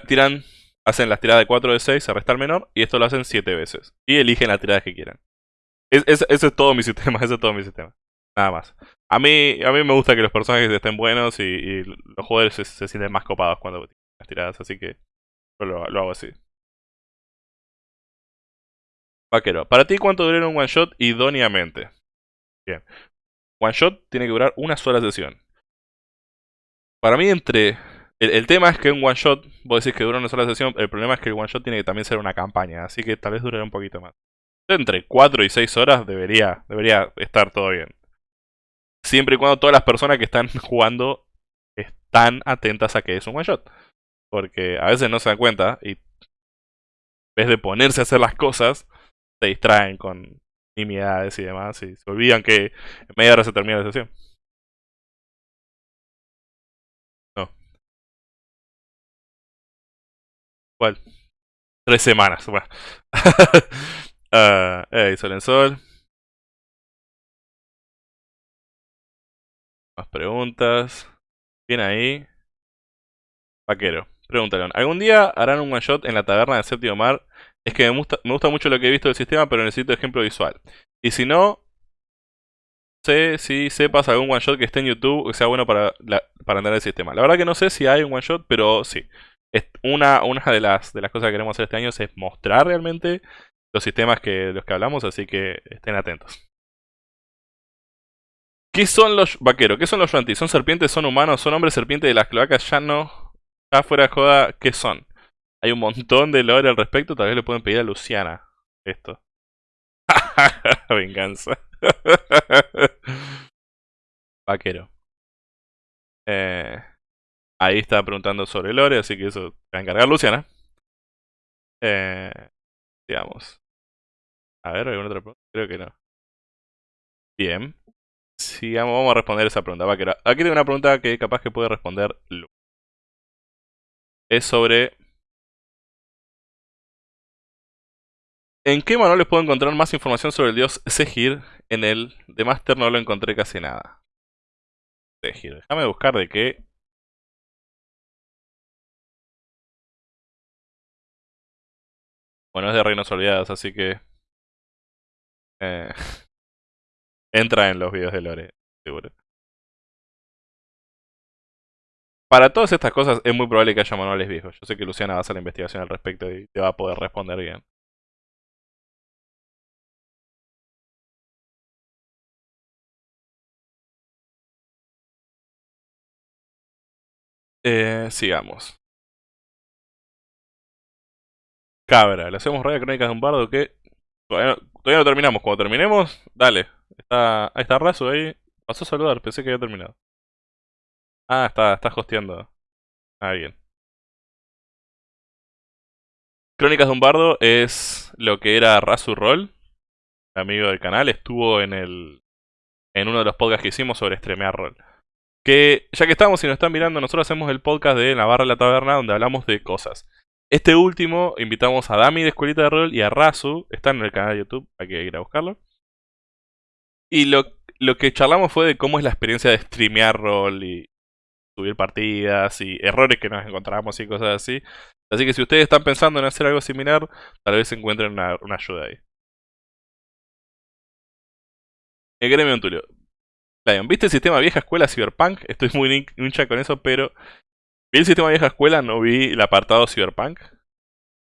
tiran, hacen las tiradas de 4 de 6, se resta el menor, y esto lo hacen 7 veces. Y eligen las tiradas que quieran. ese es todo mi sistema, ese es todo mi sistema. Nada más. A mí, a mí me gusta que los personajes estén buenos y, los jugadores se, sienten más copados cuando tiradas, así que lo, lo hago así. Vaquero, ¿para ti cuánto dura un one shot idóneamente? Bien. One shot tiene que durar una sola sesión. Para mí, entre. El, tema es que un one shot, vos decís que dura una sola sesión, el problema es que el one shot tiene que también ser una campaña, así que tal vez dure un poquito más. Entre 4 y 6 horas debería, debería estar todo bien. Siempre y cuando todas las personas que están jugando están atentas a que es un one shot. Porque a veces no se dan cuenta y en vez de ponerse a hacer las cosas, se distraen con nimiedades y demás y se olvidan que en media hora se termina la sesión. ¿Cuál? Tres semanas. Bueno. uh, hey, Sol en Sol. Más preguntas. Bien ahí. Vaquero. Pregúntale. ¿Algún día harán un one shot en la taberna del séptimo mar? Es que me gusta, me gusta mucho lo que he visto del sistema, pero necesito ejemplo visual. Y si no, sé si sepas algún one shot que esté en YouTube que sea bueno para, para entender el sistema. La verdad que no sé si hay un one shot, pero sí. Una, una de, las, de las cosas que queremos hacer este año es mostrar realmente los sistemas que, los que hablamos, así que estén atentos. ¿Qué son los vaqueros? ¿Qué son los Shanti? ¿Son serpientes? ¿Son humanos? ¿Son hombres serpientes de las cloacas? Ya no. Ya fuera de joda, ¿qué son? Hay un montón de lore al respecto. Tal vez le pueden pedir a Luciana esto. Venganza. Vaquero. Eh, ahí está preguntando sobre lore, así que eso va a encargar Luciana. Eh, digamos. A ver, ¿alguna otra pregunta? Creo que no. Bien. Sigamos, vamos a responder esa pregunta. Aquí tengo una pregunta que capaz que puede responder Lu. Es sobre ¿En qué manuales puedo encontrar más información sobre el dios Segir? En el de Master no lo encontré casi nada. Segir, déjame buscar de qué. Bueno, es de Reinos Olvidados, así que... Eh, entra en los videos de Lore, seguro. Para todas estas cosas es muy probable que haya manuales viejos. Yo sé que Luciana va a hacer la investigación al respecto y te va a poder responder bien. Eh, sigamos. Cabra, le hacemos raya crónicas de un bardo que todavía no, terminamos. Cuando terminemos, dale. Está, ahí está Razo ahí. Pasó a saludar, pensé que había terminado. Ah, está, está hosteando a alguien. Crónicas de un bardo es lo que era Razu Roll, amigo del canal, estuvo en el en uno de los podcasts que hicimos sobre streamear roll. Que ya que estamos y nos están mirando, nosotros hacemos el podcast de Navarra la Taberna donde hablamos de cosas. Este último invitamos a Dami de Escuelita de Rol y a Razu, están en el canal de YouTube, hay que ir a buscarlo. Y lo, lo que charlamos fue de cómo es la experiencia de streamear rol y subir partidas y errores que nos encontramos y cosas así. Así que si ustedes están pensando en hacer algo similar, tal vez encuentren una, una ayuda ahí. El gremio Tulio. Lion, ¿viste el sistema vieja escuela Cyberpunk? Estoy muy hincha con eso, pero... Vi el sistema vieja escuela, no vi el apartado Cyberpunk.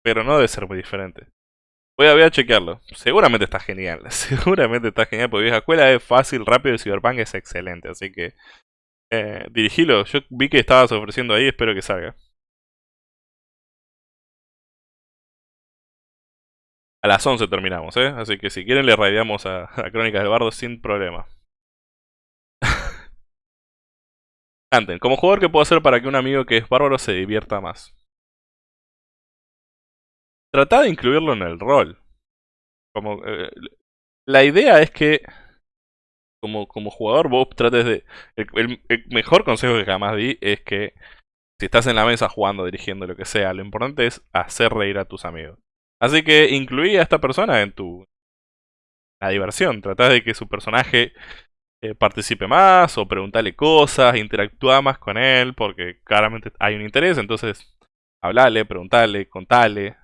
Pero no debe ser muy diferente. Voy a, voy a chequearlo. Seguramente está genial. Seguramente está genial, porque vieja escuela es fácil, rápido y Cyberpunk es excelente. Así que... Eh, dirigilo. Yo vi que estabas ofreciendo ahí, espero que salga. A las 11 terminamos, ¿eh? Así que si quieren le raideamos a, a Crónicas del Bardo sin problema. Como jugador, ¿qué puedo hacer para que un amigo que es bárbaro se divierta más? Trata de incluirlo en el rol. Como, eh, la idea es que, como, como jugador, vos trates de... El, mejor consejo que jamás di es que si estás en la mesa jugando, dirigiendo, lo que sea, lo importante es hacer reír a tus amigos. Así que incluí a esta persona en tu... La diversión. Trata de que su personaje eh, participe más o preguntarle cosas, interactúa más con él, porque claramente hay un interés, entonces hablale, preguntale, contale.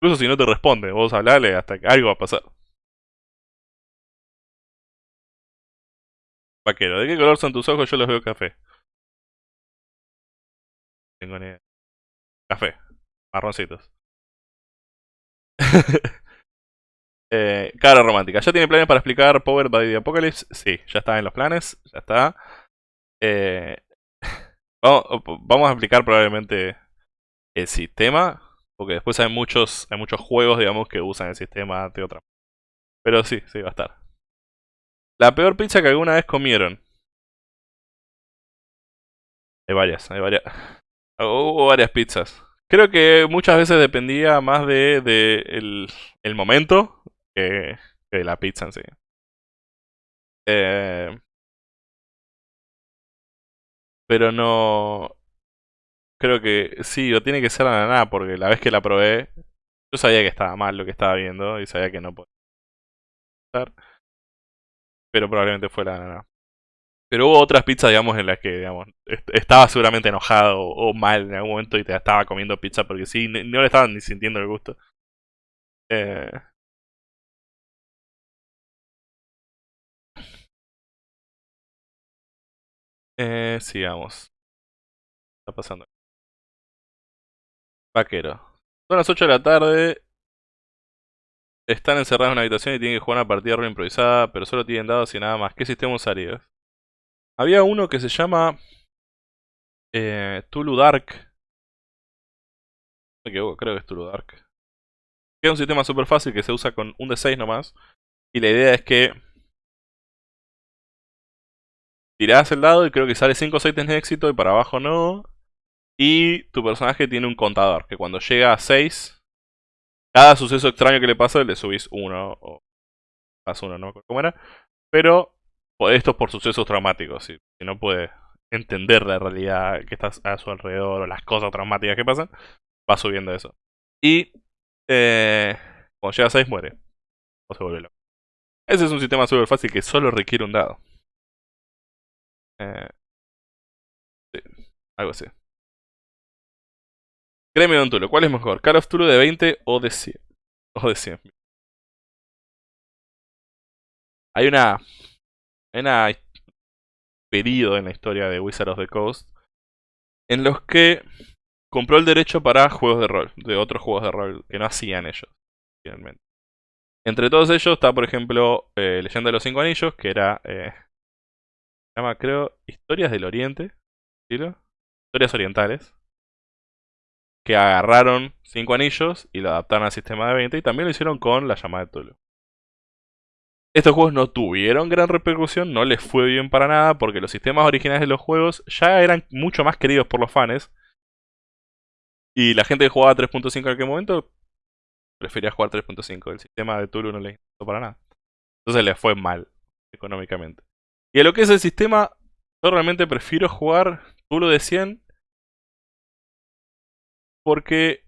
Incluso si no te responde, vos hablale hasta que algo va a pasar. Vaquero, ¿de qué color son tus ojos? Yo los veo café. Tengo ni. Café. Marroncitos. Eh, cara romántica. ¿Ya tiene planes para explicar Power by the Apocalypse? Sí, ya está en los planes. Ya está. Eh, vamos, a explicar probablemente el sistema. Porque después hay muchos, hay muchos juegos, digamos, que usan el sistema de otra Pero sí, sí, va a estar. La peor pizza que alguna vez comieron. Hay varias, hay varias. Hubo varias pizzas. Creo que muchas veces dependía más de, el, momento que, la pizza en sí. Eh, pero no... Creo que sí, o tiene que ser la nada, porque la vez que la probé, yo sabía que estaba mal lo que estaba viendo y sabía que no podía estar. Pero probablemente fue la nana. Pero hubo otras pizzas, digamos, en las que, digamos, estaba seguramente enojado o, mal en algún momento y te estaba comiendo pizza porque sí, no le estaban ni sintiendo el gusto. Eh... Eh, sigamos. Está pasando. Vaquero. Son las 8 de la tarde. Están encerrados en una habitación y tienen que jugar una partida de improvisada, pero solo tienen dados y nada más. ¿Qué sistema usarías? Había uno que se llama eh, Tulu Dark. Me equivoco, creo que es Tulu Dark. Es un sistema súper fácil que se usa con un D6 nomás. Y la idea es que tirás el dado y creo que sale 5 o 6 de éxito y para abajo no. Y tu personaje tiene un contador que cuando llega a 6, cada suceso extraño que le pasa le subís 1 o más 1, no cómo era. Pero esto es por sucesos traumáticos. Si, no puede entender la realidad que está a su alrededor o las cosas traumáticas que pasan, va subiendo eso. Y eh, cuando llega a 6 muere. O se vuelve loco. Ese es un sistema súper fácil que solo requiere un dado. Eh, algo así. Gremio Don Tulo, ¿cuál es mejor? ¿Call of Tulo de 20 o de 100? O de 100. Hay una en un periodo en la historia de Wizard of the Coast en los que compró el derecho para juegos de rol, de otros juegos de rol que no hacían ellos, finalmente. Entre todos ellos está, por ejemplo, eh, Leyenda de los Cinco Anillos, que era, eh, se llama, creo, Historias del Oriente, Historias Orientales, que agarraron Cinco Anillos y lo adaptaron al sistema de 20 y también lo hicieron con la llamada de Tulu. Estos juegos no tuvieron gran repercusión, no les fue bien para nada, porque los sistemas originales de los juegos ya eran mucho más queridos por los fans. Y la gente que jugaba 3.5 en aquel momento prefería jugar 3.5. El sistema de Tulu no les interesó para nada. Entonces les fue mal económicamente. Y a lo que es el sistema, yo realmente prefiero jugar Tulu de 100 porque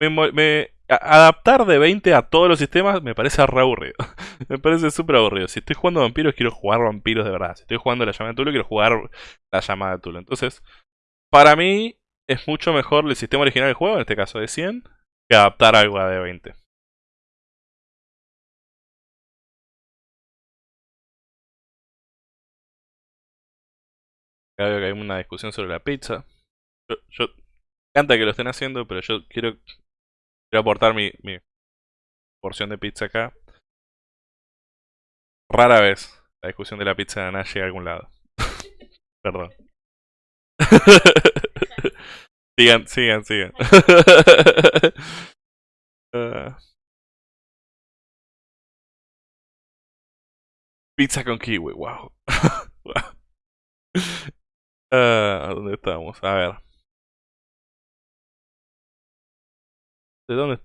me, adaptar de 20 a todos los sistemas me parece re aburrido. me parece súper aburrido. Si estoy jugando vampiros, quiero jugar vampiros de verdad. Si estoy jugando la llamada de Tulo, quiero jugar la llamada de Tulo. Entonces, para mí es mucho mejor el sistema original del juego, en este caso de 100, que adaptar algo a de 20. Acá veo que hay una discusión sobre la pizza. Yo, encanta que lo estén haciendo, pero yo quiero Quiero aportar mi, porción de pizza acá. Rara vez la discusión de la pizza de Ana llega a algún lado. Perdón. sigan, sigan, sigan. Ah. Pizza con kiwi, wow. Ah, ¿Dónde estamos? A ver. ¿De dónde?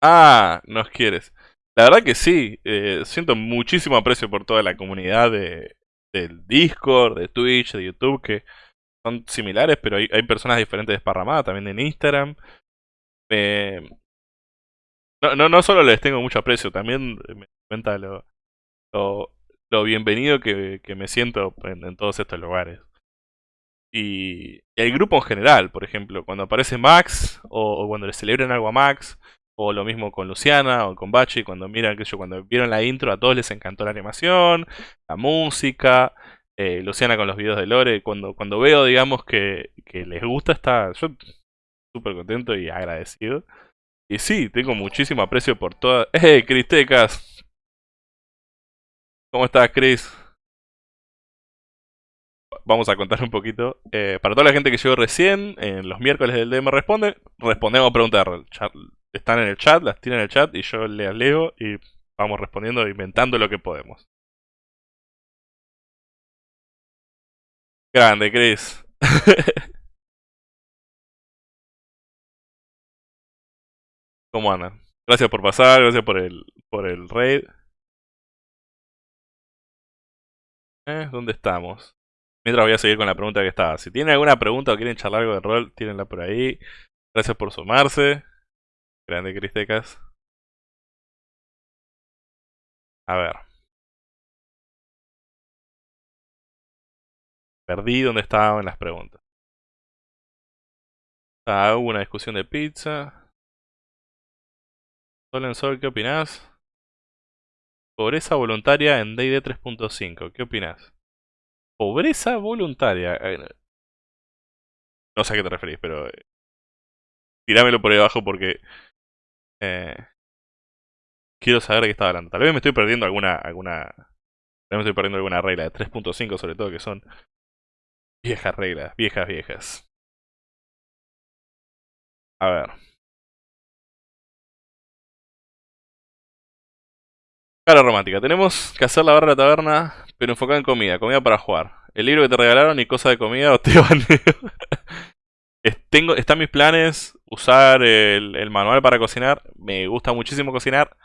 Ah, nos quieres. La verdad que sí, eh, siento muchísimo aprecio por toda la comunidad de, del Discord, de Twitch, de YouTube, que son similares, pero hay, personas diferentes desparramadas también en Instagram. no, no, no solo les tengo mucho aprecio, también me cuenta lo, lo, bienvenido que, me siento en todos estos lugares y el grupo en general, por ejemplo, cuando aparece Max o, cuando le celebran algo a Max, o lo mismo con Luciana o con Bachi, cuando miran que yo cuando vieron la intro a todos les encantó la animación, la música, eh, Luciana con los videos de Lore, cuando, cuando veo digamos que, que les gusta está yo súper contento y agradecido. Y sí, tengo muchísimo aprecio por todas... ¡Eh, Cristecas! ¿Cómo estás, Chris? Vamos a contar un poquito. Eh, para toda la gente que llegó recién, en los miércoles del DM Responde, respondemos preguntas. Están en el chat, las tienen en el chat y yo las leo y vamos respondiendo, inventando lo que podemos. Grande, Chris. ¿Cómo andan? Gracias por pasar, gracias por el, por el raid. Eh, ¿Dónde estamos? Mientras voy a seguir con la pregunta que estaba. Si tienen alguna pregunta o quieren charlar algo de rol, tírenla por ahí. Gracias por sumarse. Grande Cristecas. A ver. Perdí donde estaban las preguntas. Ah, hubo una discusión de pizza. Sol en Sol, ¿qué opinás? Pobreza voluntaria en D&D 3.5, ¿qué opinás? Pobreza voluntaria. Eh, no sé a qué te referís, pero... Eh, tirámelo por ahí abajo porque... Eh, quiero saber de qué está hablando. Tal vez me estoy perdiendo alguna... alguna tal vez me estoy perdiendo alguna regla de 3.5 sobre todo que son... Viejas reglas, viejas, viejas. A ver. Cara romántica. Tenemos que hacer la barra de la taberna, pero enfocada en comida. Comida para jugar. El libro que te regalaron y cosa de comida o te baneo. Tengo, están mis planes usar el, el, manual para cocinar. Me gusta muchísimo cocinar,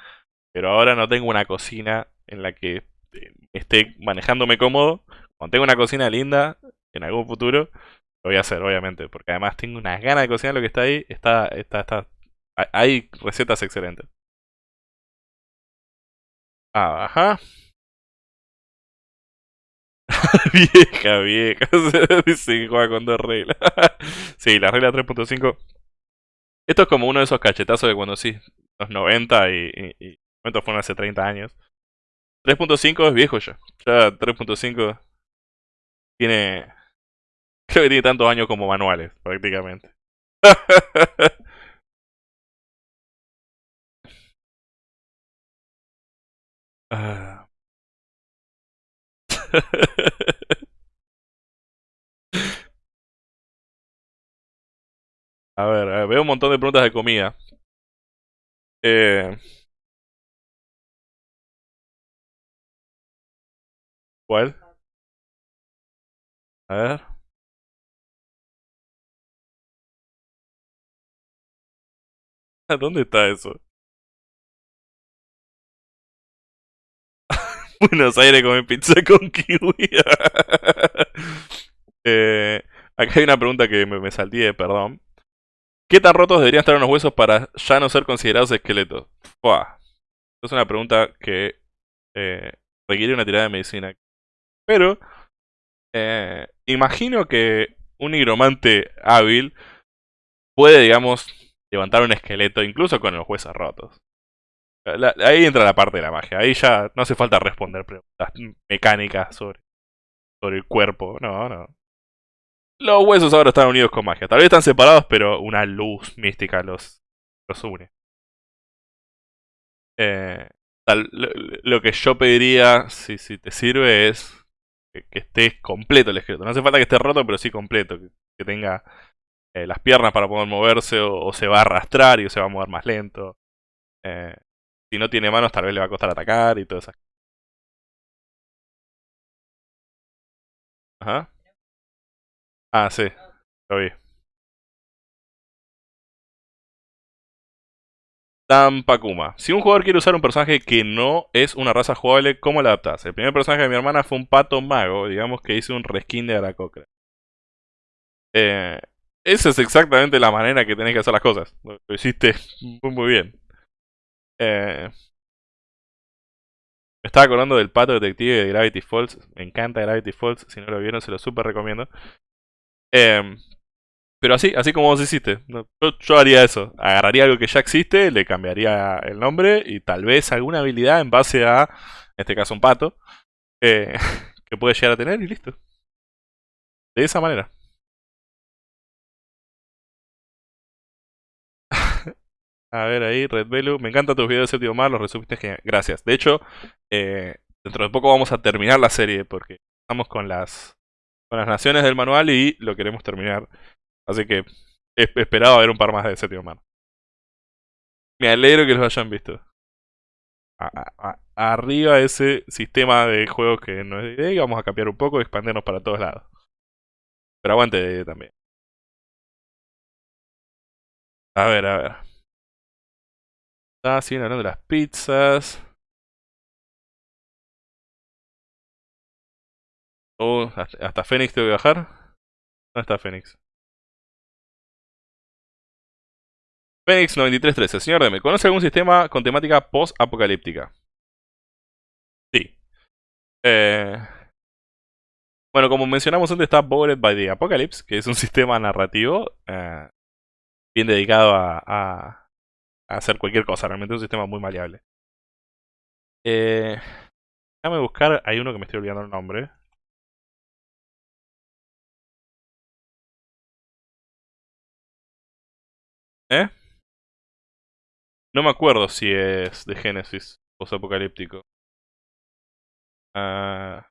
pero ahora no tengo una cocina en la que eh, esté manejándome cómodo. Cuando tengo una cocina linda, en algún futuro, lo voy a hacer, obviamente. Porque además tengo unas ganas de cocinar lo que está ahí. Está, está, está. Hay recetas excelentes. Ajá. vieja, vieja. Dice que juega con dos reglas. sí, la regla 3.5. Esto es como uno de esos cachetazos de cuando sí, los 90 y, y, y fueron hace 30 años. 3.5 es viejo ya. Ya 3.5 tiene. Creo que tiene tantos años como manuales, prácticamente. Ah. a, ver, veo un montón de preguntas de comida. Eh... ¿Cuál? A ver. ¿Dónde está eso? Buenos Aires come pizza con kiwi. eh, acá hay una pregunta que me, me perdón. ¿Qué tan rotos deberían estar unos huesos para ya no ser considerados esqueletos? Es una pregunta que eh, requiere una tirada de medicina. Pero, eh, imagino que un nigromante hábil puede, digamos, levantar un esqueleto incluso con los huesos rotos ahí entra la parte de la magia. Ahí ya no hace falta responder preguntas mecánicas sobre, sobre el cuerpo. No, no. Los huesos ahora están unidos con magia. Tal vez están separados, pero una luz mística los, los une. Eh, lo, que yo pediría, si, si te sirve, es que, esté completo el esqueleto. No hace falta que esté roto, pero sí completo. Que, tenga eh, las piernas para poder moverse o, se va a arrastrar y se va a mover más lento. Eh, si no tiene manos, tal vez le va a costar atacar y todo eso. Ajá. Ah, sí. Lo vi. Tampakuma. Si un jugador quiere usar un personaje que no es una raza jugable, ¿cómo lo adaptas? El primer personaje de mi hermana fue un pato mago, digamos que hice un reskin de Aracocra. Eh, esa es exactamente la manera que tenés que hacer las cosas. Lo hiciste muy bien. Eh, me estaba acordando del pato detective de Gravity Falls. Me encanta Gravity Falls. Si no lo vieron, se lo super recomiendo. Em, pero así, así como vos hiciste. Yo, haría eso. Agarraría algo que ya existe, le cambiaría el nombre y tal vez alguna habilidad en base a, en este caso, un pato. Eh, que puede llegar a tener y listo. De esa manera. A ver ahí, Red Velu. Me encantan tus videos de séptimo mar, los resumiste genial. Gracias. De hecho, eh, dentro de poco vamos a terminar la serie porque estamos con las, con las naciones del manual y lo queremos terminar. Así que he esperado a ver un par más de séptimo mar. Me alegro que los hayan visto. arriba ese sistema de juegos que no es de y vamos a cambiar un poco y expandirnos para todos lados. Pero aguante también. A ver, a ver. Ah, siguen hablando de las pizzas. Oh, hasta, Fénix tengo que bajar. ¿Dónde está Fénix? Fénix 9313, señor DM, ¿conoce algún sistema con temática post-apocalíptica? Sí. Eh, bueno, como mencionamos antes, está Bored by the Apocalypse, que es un sistema narrativo eh, bien dedicado a hacer cualquier cosa, realmente es un sistema muy maleable. Eh, déjame buscar, hay uno que me estoy olvidando el nombre. ¿Eh? No me acuerdo si es de Genesis post-apocalíptico. Ah,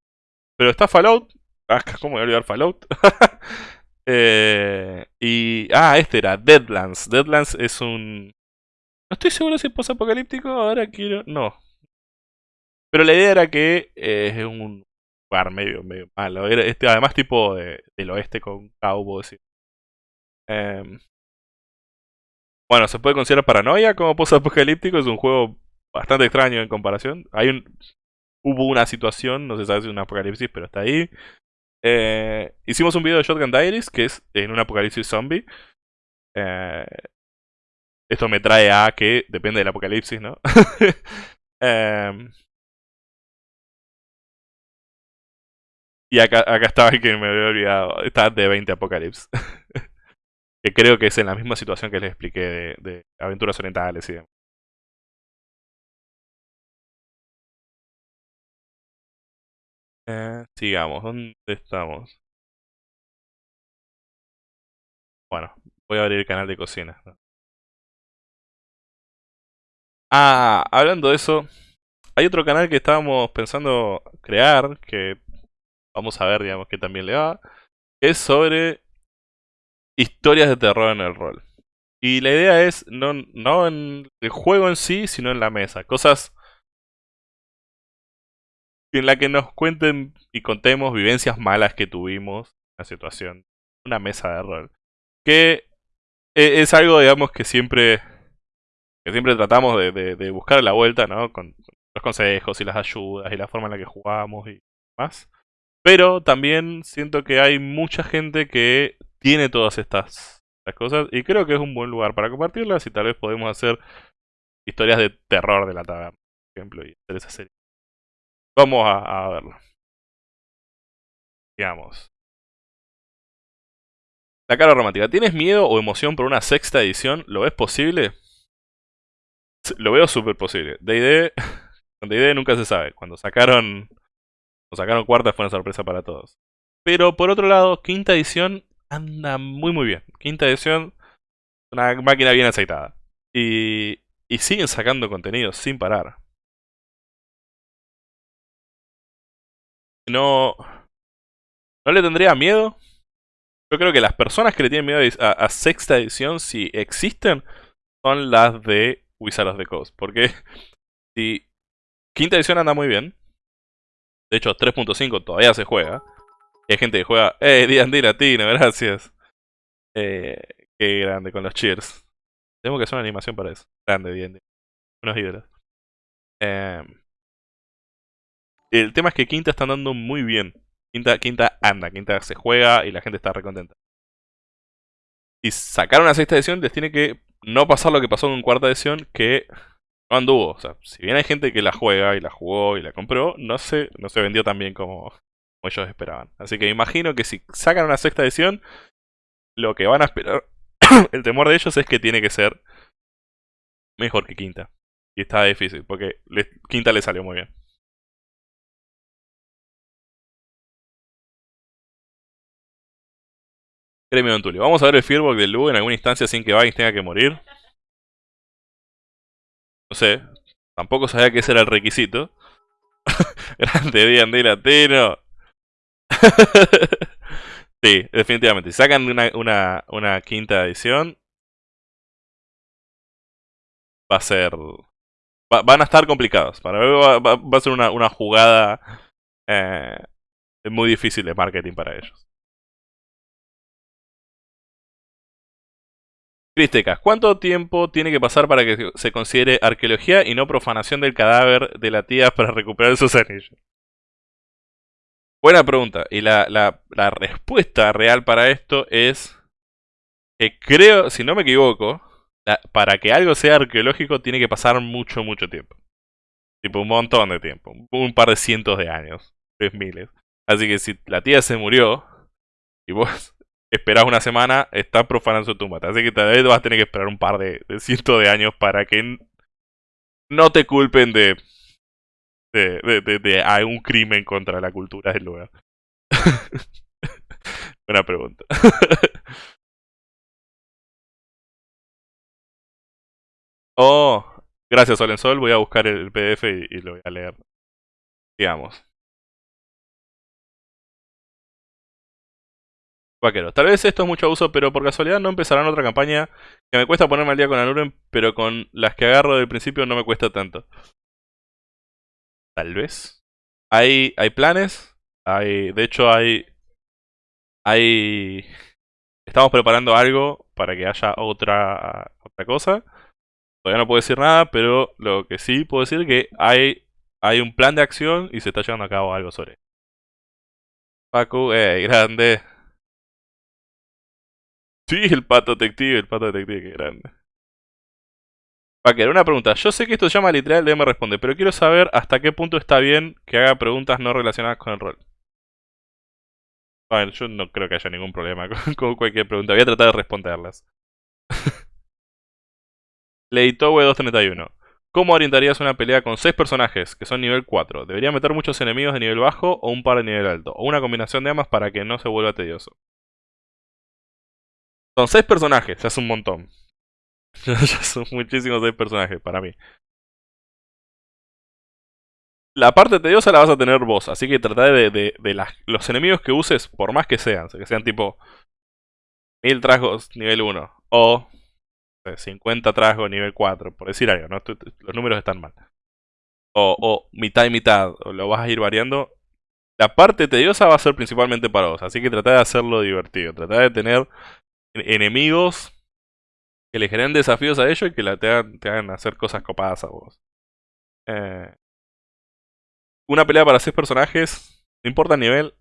pero está Fallout. Ah, ¿cómo voy a olvidar Fallout? eh, y. Ah, este era Deadlands. Deadlands es un. No estoy seguro si es post-apocalíptico, ahora quiero... No. Pero la idea era que eh, es un lugar medio, medio malo. Era este, además tipo de, del oeste con cowboys. Eh, bueno, se puede considerar paranoia como post-apocalíptico. Es un juego bastante extraño en comparación. Hay un, hubo una situación, no se sabe si es un apocalipsis, pero está ahí. Eh, hicimos un video de Shotgun Diaries, que es en un apocalipsis zombie. Eh, esto me trae a que depende del apocalipsis, ¿no? Em, y acá, acá estaba el que me había olvidado. Está de 20 apocalipsis. que creo que es en la misma situación que les expliqué de, aventuras orientales y demás. Eh, sigamos, ¿dónde estamos? Bueno, voy a abrir el canal de cocina. Ah, hablando de eso, hay otro canal que estábamos pensando crear, que vamos a ver, digamos, que también le va, es sobre historias de terror en el rol. Y la idea es no, no en el juego en sí, sino en la mesa. Cosas en la que nos cuenten y contemos vivencias malas que tuvimos en la situación. Una mesa de rol. Que e, es algo, digamos, que siempre que siempre tratamos de, buscar la vuelta, ¿no? Con los consejos y las ayudas y la forma en la que jugamos y más. Pero también siento que hay mucha gente que tiene todas estas, cosas y creo que es un buen lugar para compartirlas y tal vez podemos hacer historias de terror de la taberna, por ejemplo, y hacer esa serie. Vamos a, verlo. Digamos. La cara romántica. ¿Tienes miedo o emoción por una sexta edición? ¿Lo ves posible? Lo veo súper posible. D&D, D&D nunca se sabe. Cuando sacaron, cuando sacaron cuarta fue una sorpresa para todos. Pero por otro lado, quinta edición anda muy muy bien. Quinta edición, una máquina bien aceitada. Y, y siguen sacando contenido sin parar. No, no le tendría miedo. Yo creo que las personas que le tienen miedo a sexta edición, si existen, son las de Wizard of the Coast. Porque si quinta edición anda muy bien, de hecho 3.5 todavía se juega, y hay gente que juega, ¡eh, D&D latino, gracias! Eh, qué grande, con los cheers. Tengo que hacer una animación para eso. Grande, D&D. Unos ídolos. Eh, el tema es que Quinta está andando muy bien. Quinta, Quinta anda, Quinta se juega y la gente está recontenta. Si sacaron una sexta edición, les tiene que no pasar lo que pasó en cuarta edición, que no anduvo. O sea, si bien hay gente que la juega y la jugó y la compró, no se, no se vendió tan bien como, ellos esperaban. Así que imagino que si sacan una sexta edición, lo que van a esperar, el temor de ellos es que tiene que ser mejor que quinta. Y está difícil, porque quinta le salió muy bien. Gremio Don Tulio. Vamos a ver el feedback del Lu en alguna instancia sin que Vagis tenga que morir. No sé, tampoco sabía que ese era el requisito. Grande D&D latino. sí, definitivamente. Si sacan una, quinta edición, va a ser... van a estar complicados. Para mí va, a ser una, una jugada eh, muy difícil de marketing para ellos. Cristecas, ¿cuánto tiempo tiene que pasar para que se considere arqueología y no profanación del cadáver de la tía para recuperar sus anillos? Buena pregunta. Y la, respuesta real para esto es que creo, si no me equivoco, para que algo sea arqueológico tiene que pasar mucho, mucho tiempo. Tipo un montón de tiempo. Un par de cientos de años. Tres miles. Así que si la tía se murió y vos esperas una semana, está profanando su tumba. Así que tal vez vas a tener que esperar un par de, cientos de años para que no te culpen de de, de, de, algún crimen contra la cultura del lugar. Buena pregunta. oh, gracias Solensol. Voy a buscar el PDF y lo voy a leer. Digamos. Vaquero. Tal vez esto es mucho abuso, pero por casualidad no empezarán otra campaña que me cuesta ponerme al día con Anuren, pero con las que agarro del principio no me cuesta tanto. Tal vez. Hay, hay planes. Hay, de hecho, hay... Hay... Estamos preparando algo para que haya otra, otra cosa. Todavía no puedo decir nada, pero lo que sí puedo decir es que hay, hay un plan de acción y se está llevando a cabo algo sobre. Paco, eh, grande. Sí, el pato detective, el pato detective, que grande. Paquer, una pregunta. Yo sé que esto se llama literal DM responde, pero quiero saber hasta qué punto está bien que haga preguntas no relacionadas con el rol. Bueno, yo no creo que haya ningún problema con, cualquier pregunta. Voy a tratar de responderlas. Leitowe 231. ¿Cómo orientarías una pelea con 6 personajes que son nivel 4? ¿Debería meter muchos enemigos de nivel bajo o un par de nivel alto? O una combinación de ambas para que no se vuelva tedioso. Son 6 personajes, ya es un montón. ya son muchísimos 6 personajes para mí. La parte tediosa la vas a tener vos, así que trata de, de, los enemigos que uses, por más que sean, que sean tipo 1000 trasgos nivel 1 o 50 trasgos nivel 4, por decir algo, los números están mal. O, o mitad y mitad, o lo vas a ir variando. La parte tediosa va a ser principalmente para vos, así que trata de hacerlo divertido, trata de tener enemigos que le generen desafíos a ellos y que te, hagan, hacer cosas copadas a vos. Eh, una pelea para seis personajes, no importa el nivel,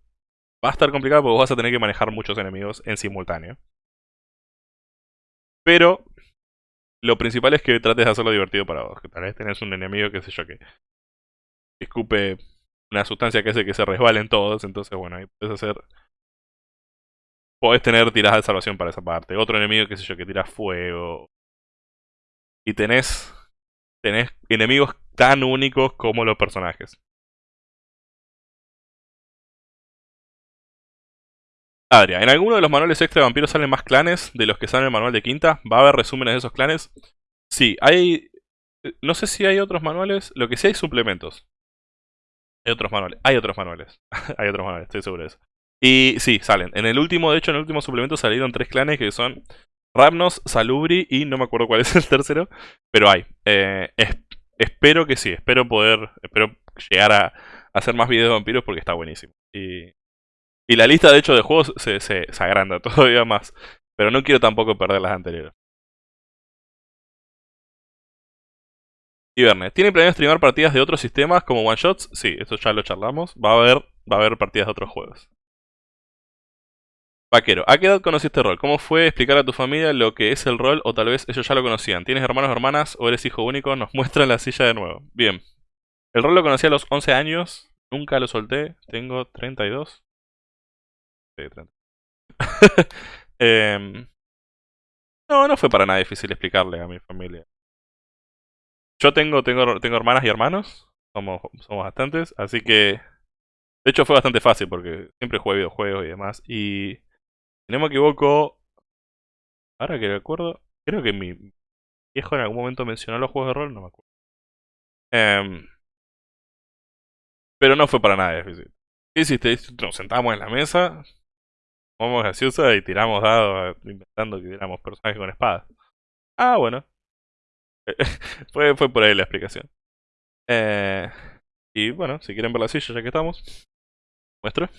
va a estar complicado porque vos vas a tener que manejar muchos enemigos en simultáneo. Pero lo principal es que trates de hacerlo divertido para vos. Que tal vez tenés un enemigo, qué sé yo, que escupe una sustancia que hace que se resbalen todos. Entonces, bueno, ahí puedes hacer podés tener tiradas de salvación para esa parte. Otro enemigo, qué sé yo, que tira fuego. Y tenés, tenés enemigos tan únicos como los personajes. Adria, ¿en alguno de los manuales extra de vampiros salen más clanes de los que salen en el manual de quinta? ¿Va a haber resúmenes de esos clanes? Sí, hay... No sé si hay otros manuales, lo que sí hay suplementos. Hay otros manuales, hay otros manuales. hay otros manuales, estoy seguro de eso. Y sí, salen. En el último, de hecho, en el último suplemento salieron tres clanes que son Ramnos, Salubri y no me acuerdo cuál es el tercero, pero hay. Eh, espero que sí, espero poder, espero llegar a, hacer más videos de vampiros porque está buenísimo. Y, y la lista de hecho de juegos se, se, agranda todavía más, pero no quiero tampoco perder las anteriores. Verne, ¿tiene planeado streamar partidas de otros sistemas como one shots? Sí, eso ya lo charlamos. Va a haber, va a haber partidas de otros juegos. Vaquero, ¿a qué edad conociste el rol? ¿Cómo fue explicar a tu familia lo que es el rol o tal vez ellos ya lo conocían? ¿Tienes hermanos o hermanas o eres hijo único? Nos muestra la silla de nuevo. Bien. El rol lo conocí a los 11 años. Nunca lo solté. Tengo 32. Sí, 30. Em, no, no fue para nada difícil explicarle a mi familia. Yo tengo, tengo, tengo hermanas y hermanos. Somos, somos bastantes. Así que... De hecho fue bastante fácil porque siempre jugué videojuegos y demás. Y si no me equivoco, ahora que recuerdo, creo que mi viejo en algún momento mencionó los juegos de rol, no me acuerdo. Em, pero no fue para nada difícil. ¿Qué hiciste? Nos sentamos en la mesa, tomamos gaseosa y tiramos dados inventando que éramos personajes con espadas. Ah, bueno. fue, fue por ahí la explicación. Eh, y bueno, si quieren ver la silla ya que estamos, muestro.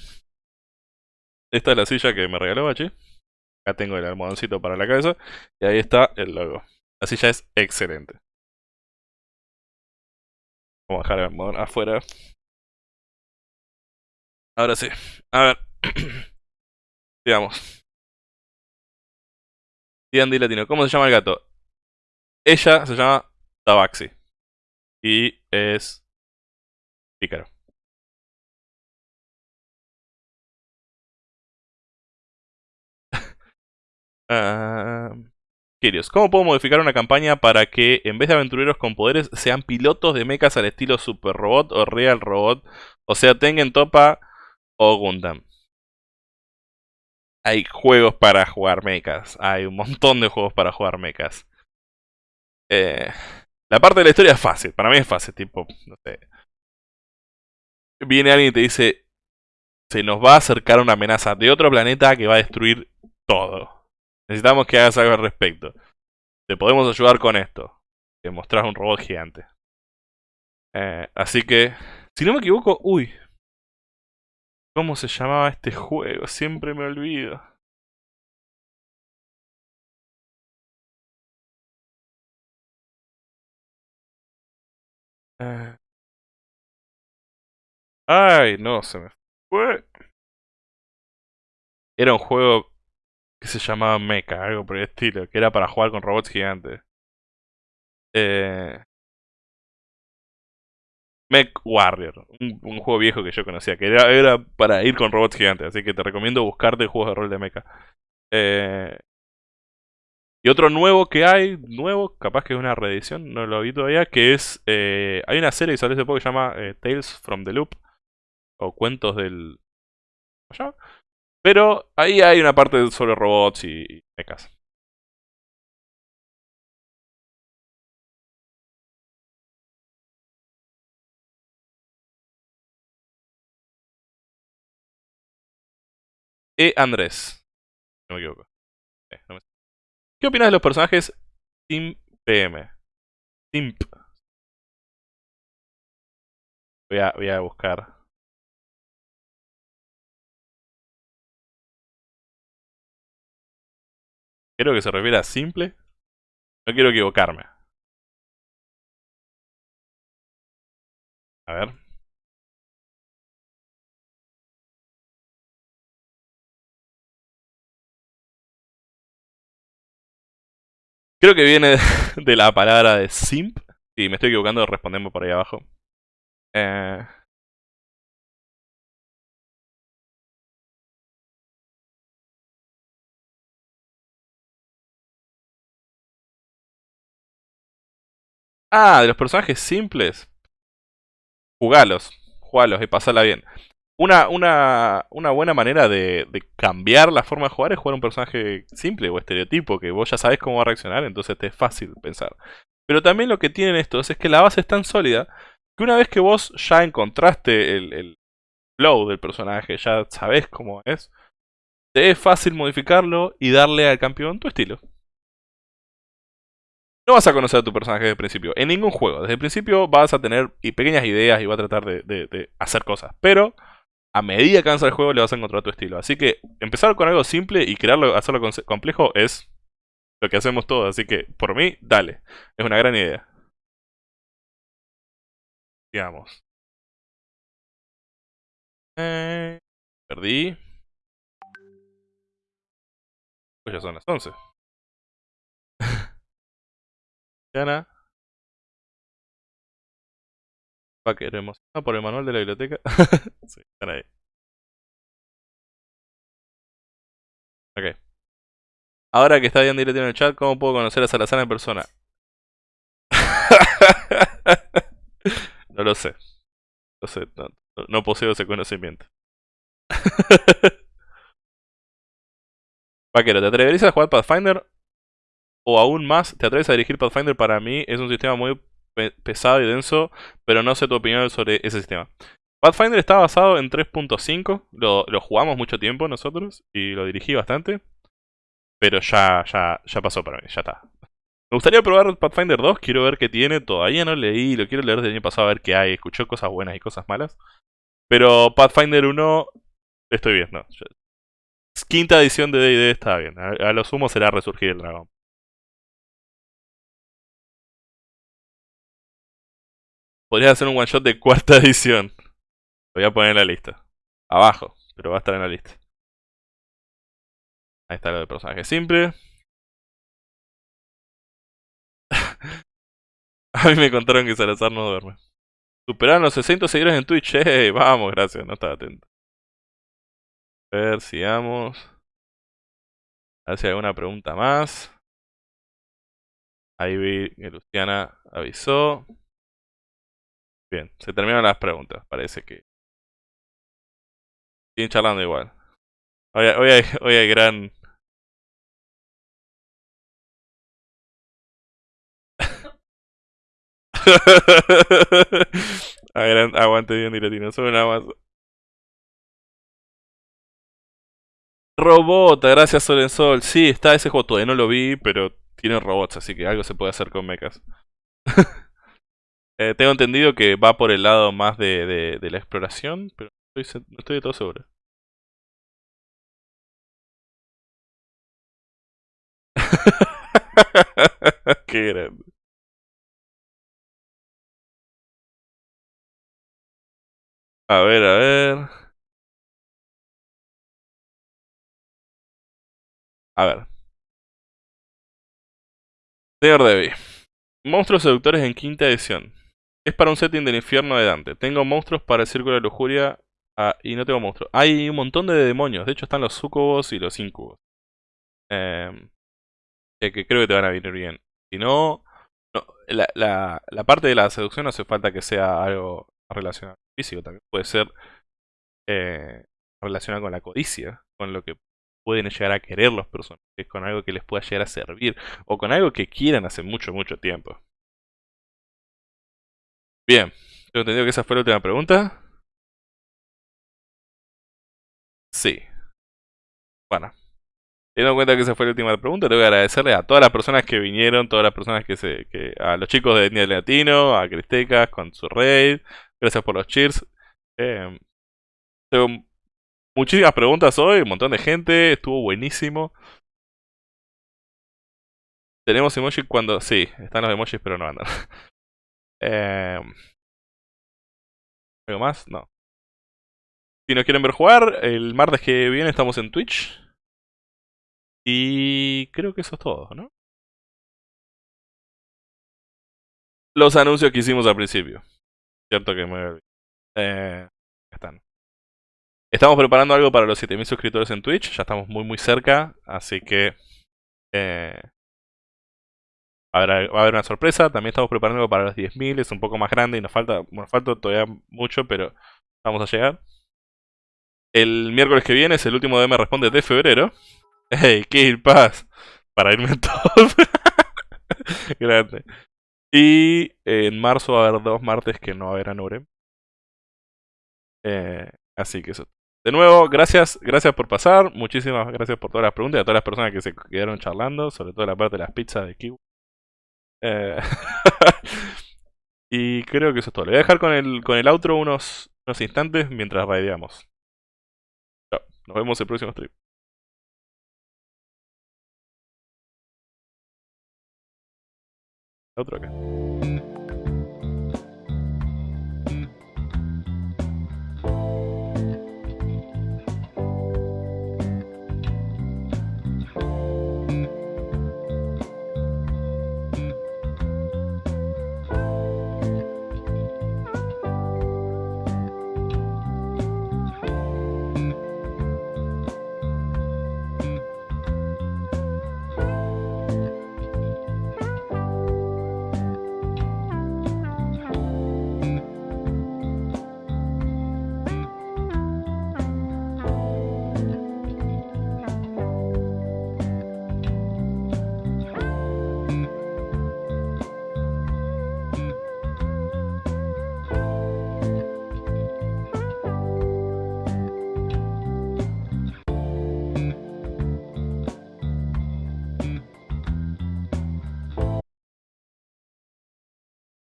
Esta es la silla que me regaló Bachi. Acá tengo el almohadoncito para la cabeza. Y ahí está el logo. La silla es excelente. Vamos a dejar el almohadón afuera. Ahora sí. A ver. Digamos. D&D Latino. ¿Cómo se llama el gato? Ella se llama Tabaxi. Y es... Pícaro. Uh, ¿cómo puedo modificar una campaña para que en vez de aventureros con poderes sean pilotos de mechas al estilo Super Robot o Real Robot? O sea, tengan Topa o Gundam. Hay juegos para jugar mechas. Hay un montón de juegos para jugar mechas. Eh, la parte de la historia es fácil. Para mí es fácil. Tipo, no sé. Viene alguien y te dice: Se nos va a acercar una amenaza de otro planeta que va a destruir todo. Necesitamos que hagas algo al respecto. Te podemos ayudar con esto. Te mostrás un robot gigante. Eh, así que, si no me equivoco, uy. ¿Cómo se llamaba este juego? Siempre me olvido. Eh. Ay, no, se me fue. Era un juego se llamaba Mecha, algo por el estilo, que era para jugar con robots gigantes. Eh, Mech Warrior, un, juego viejo que yo conocía, que era, era, para ir con robots gigantes, así que te recomiendo buscarte juegos de rol de mecha. Eh, y otro nuevo que hay, nuevo, capaz que es una reedición, no lo vi todavía, que es... Eh, hay una serie que salió hace poco que se llama Tales from the Loop, o Cuentos del... ¿Cómo se llama? Pero ahí hay una parte sobre robots y mechas. E. Andrés. No me equivoco. Eh, ¿Qué opinas de los personajes Simp PM? Simp. Voy a, voy a buscar. Creo que se refiere a simple. No quiero equivocarme. A ver. Creo que viene de la palabra de simp. Si me estoy equivocando, respondemos por ahí abajo. Eh, Ah, de los personajes simples. Jugalos, jugalos y pasala bien. Una, una, una buena manera de, cambiar la forma de jugar es jugar un personaje simple o estereotipo, que vos ya sabés cómo va a reaccionar, entonces te es fácil pensar. Pero también lo que tienen estos es que la base es tan sólida que una vez que vos ya encontraste el, el flow del personaje, ya sabés cómo es, te es fácil modificarlo y darle al campeón tu estilo. No vas a conocer a tu personaje desde el principio, en ningún juego. Desde el principio vas a tener pequeñas ideas y vas a tratar de, hacer cosas. Pero a medida que avanza el juego le vas a encontrar tu estilo. Así que empezar con algo simple y crearlo, hacerlo complejo es lo que hacemos todos. Así que por mí, dale. Es una gran idea. Digamos. Eh, perdí. Pues ya son las 11. Va queremos. Ah, por el manual de la biblioteca. sí, están ahí. Ok. Ahora que está bien directo en el chat, ¿cómo puedo conocer a Salazar en persona? no lo sé. No sé, no, poseo ese conocimiento. Vaquero, ¿te atreverías a jugar Pathfinder o aún más, te atreves a dirigir Pathfinder, para mí es un sistema muy pesado y denso, pero no sé tu opinión sobre ese sistema. Pathfinder está basado en 3.5, lo, jugamos mucho tiempo nosotros y lo dirigí bastante, pero ya, ya, ya pasó para mí, ya está. Me gustaría probar Pathfinder 2, quiero ver qué tiene, todavía no leí, lo quiero leer desde el año pasado a ver qué hay, escuché cosas buenas y cosas malas. Pero Pathfinder 1 estoy viendo. Quinta edición de D&D está bien, a, lo sumo será resurgir el dragón. Podrías hacer un one shot de cuarta edición. Lo voy a poner en la lista. Abajo, pero va a estar en la lista. Ahí está lo de personaje simple. A mí me contaron que Salazar no duerme. Superaron los 60 seguidores en Twitch. Hey, vamos, gracias, no estaba atento. A ver, sigamos. A ver si hay alguna pregunta más. Ahí vi que Luciana avisó. Bien, se terminaron las preguntas. Parece que... Siguen charlando igual. Hoy, hoy, hay, hoy hay gran... aguante bien dilatino, solo nada más. Robot, gracias Solensol. Sí, está ese juego, todavía no lo vi, pero tiene robots, así que algo se puede hacer con mechas. eh, tengo entendido que va por el lado más de, de, la exploración, pero no estoy, de todo seguro. Qué grande. A ver, a ver. A ver. Señor Debbie. Monstruos seductores en quinta edición. Es para un setting del infierno de Dante. Tengo monstruos para el círculo de lujuria ah, y no tengo monstruos. Hay un montón de demonios. De hecho están los sucubos y los incubos. Eh, que creo que te van a venir bien. Si no, la, parte de la seducción no hace falta que sea algo relacionado con físico. También puede ser eh, relacionado con la codicia. Con lo que pueden llegar a querer los personajes, con algo que les pueda llegar a servir, o con algo que quieran hace mucho, mucho tiempo. Bien, tengo entendido que esa fue la última pregunta. Sí. Bueno. Teniendo en cuenta que esa fue la última pregunta, tengo que agradecerle a todas las personas que vinieron, todas las personas que se... A los chicos de Etnia Latino, a Cristecas con su raid. Gracias por los cheers. Eh, tengo Muchísimas preguntas hoy, un montón de gente, estuvo buenísimo. Tenemos emojis cuando... Sí, están los emojis pero no andan. eh... ¿Algo más? No. Si nos quieren ver jugar, el martes que viene estamos en Twitch. Y creo que eso es todo, ¿no? Los anuncios que hicimos al principio. Cierto que me... Eh... Están. Estamos preparando algo para los 7000 suscriptores en Twitch, ya estamos muy muy cerca, así que eh, va, a haber, una sorpresa. También estamos preparando para los 10.000, es un poco más grande y nos falta, nos falta todavía mucho, pero vamos a llegar. El miércoles que viene es el último de Me Responde de febrero. ¡Hey, Kill Pass! Para irme todos. Grande. Y en marzo va a haber dos martes que no haber Anure. Eh, así que eso. De nuevo, gracias, gracias por pasar. Muchísimas gracias por todas las preguntas y a todas las personas que se quedaron charlando, sobre todo la parte de las pizzas de Kiwi. Eh, y creo que eso es todo. Le voy a dejar con el, con el outro unos, unos instantes mientras raideamos. Chao. Nos vemos el próximo stream. Outro acá.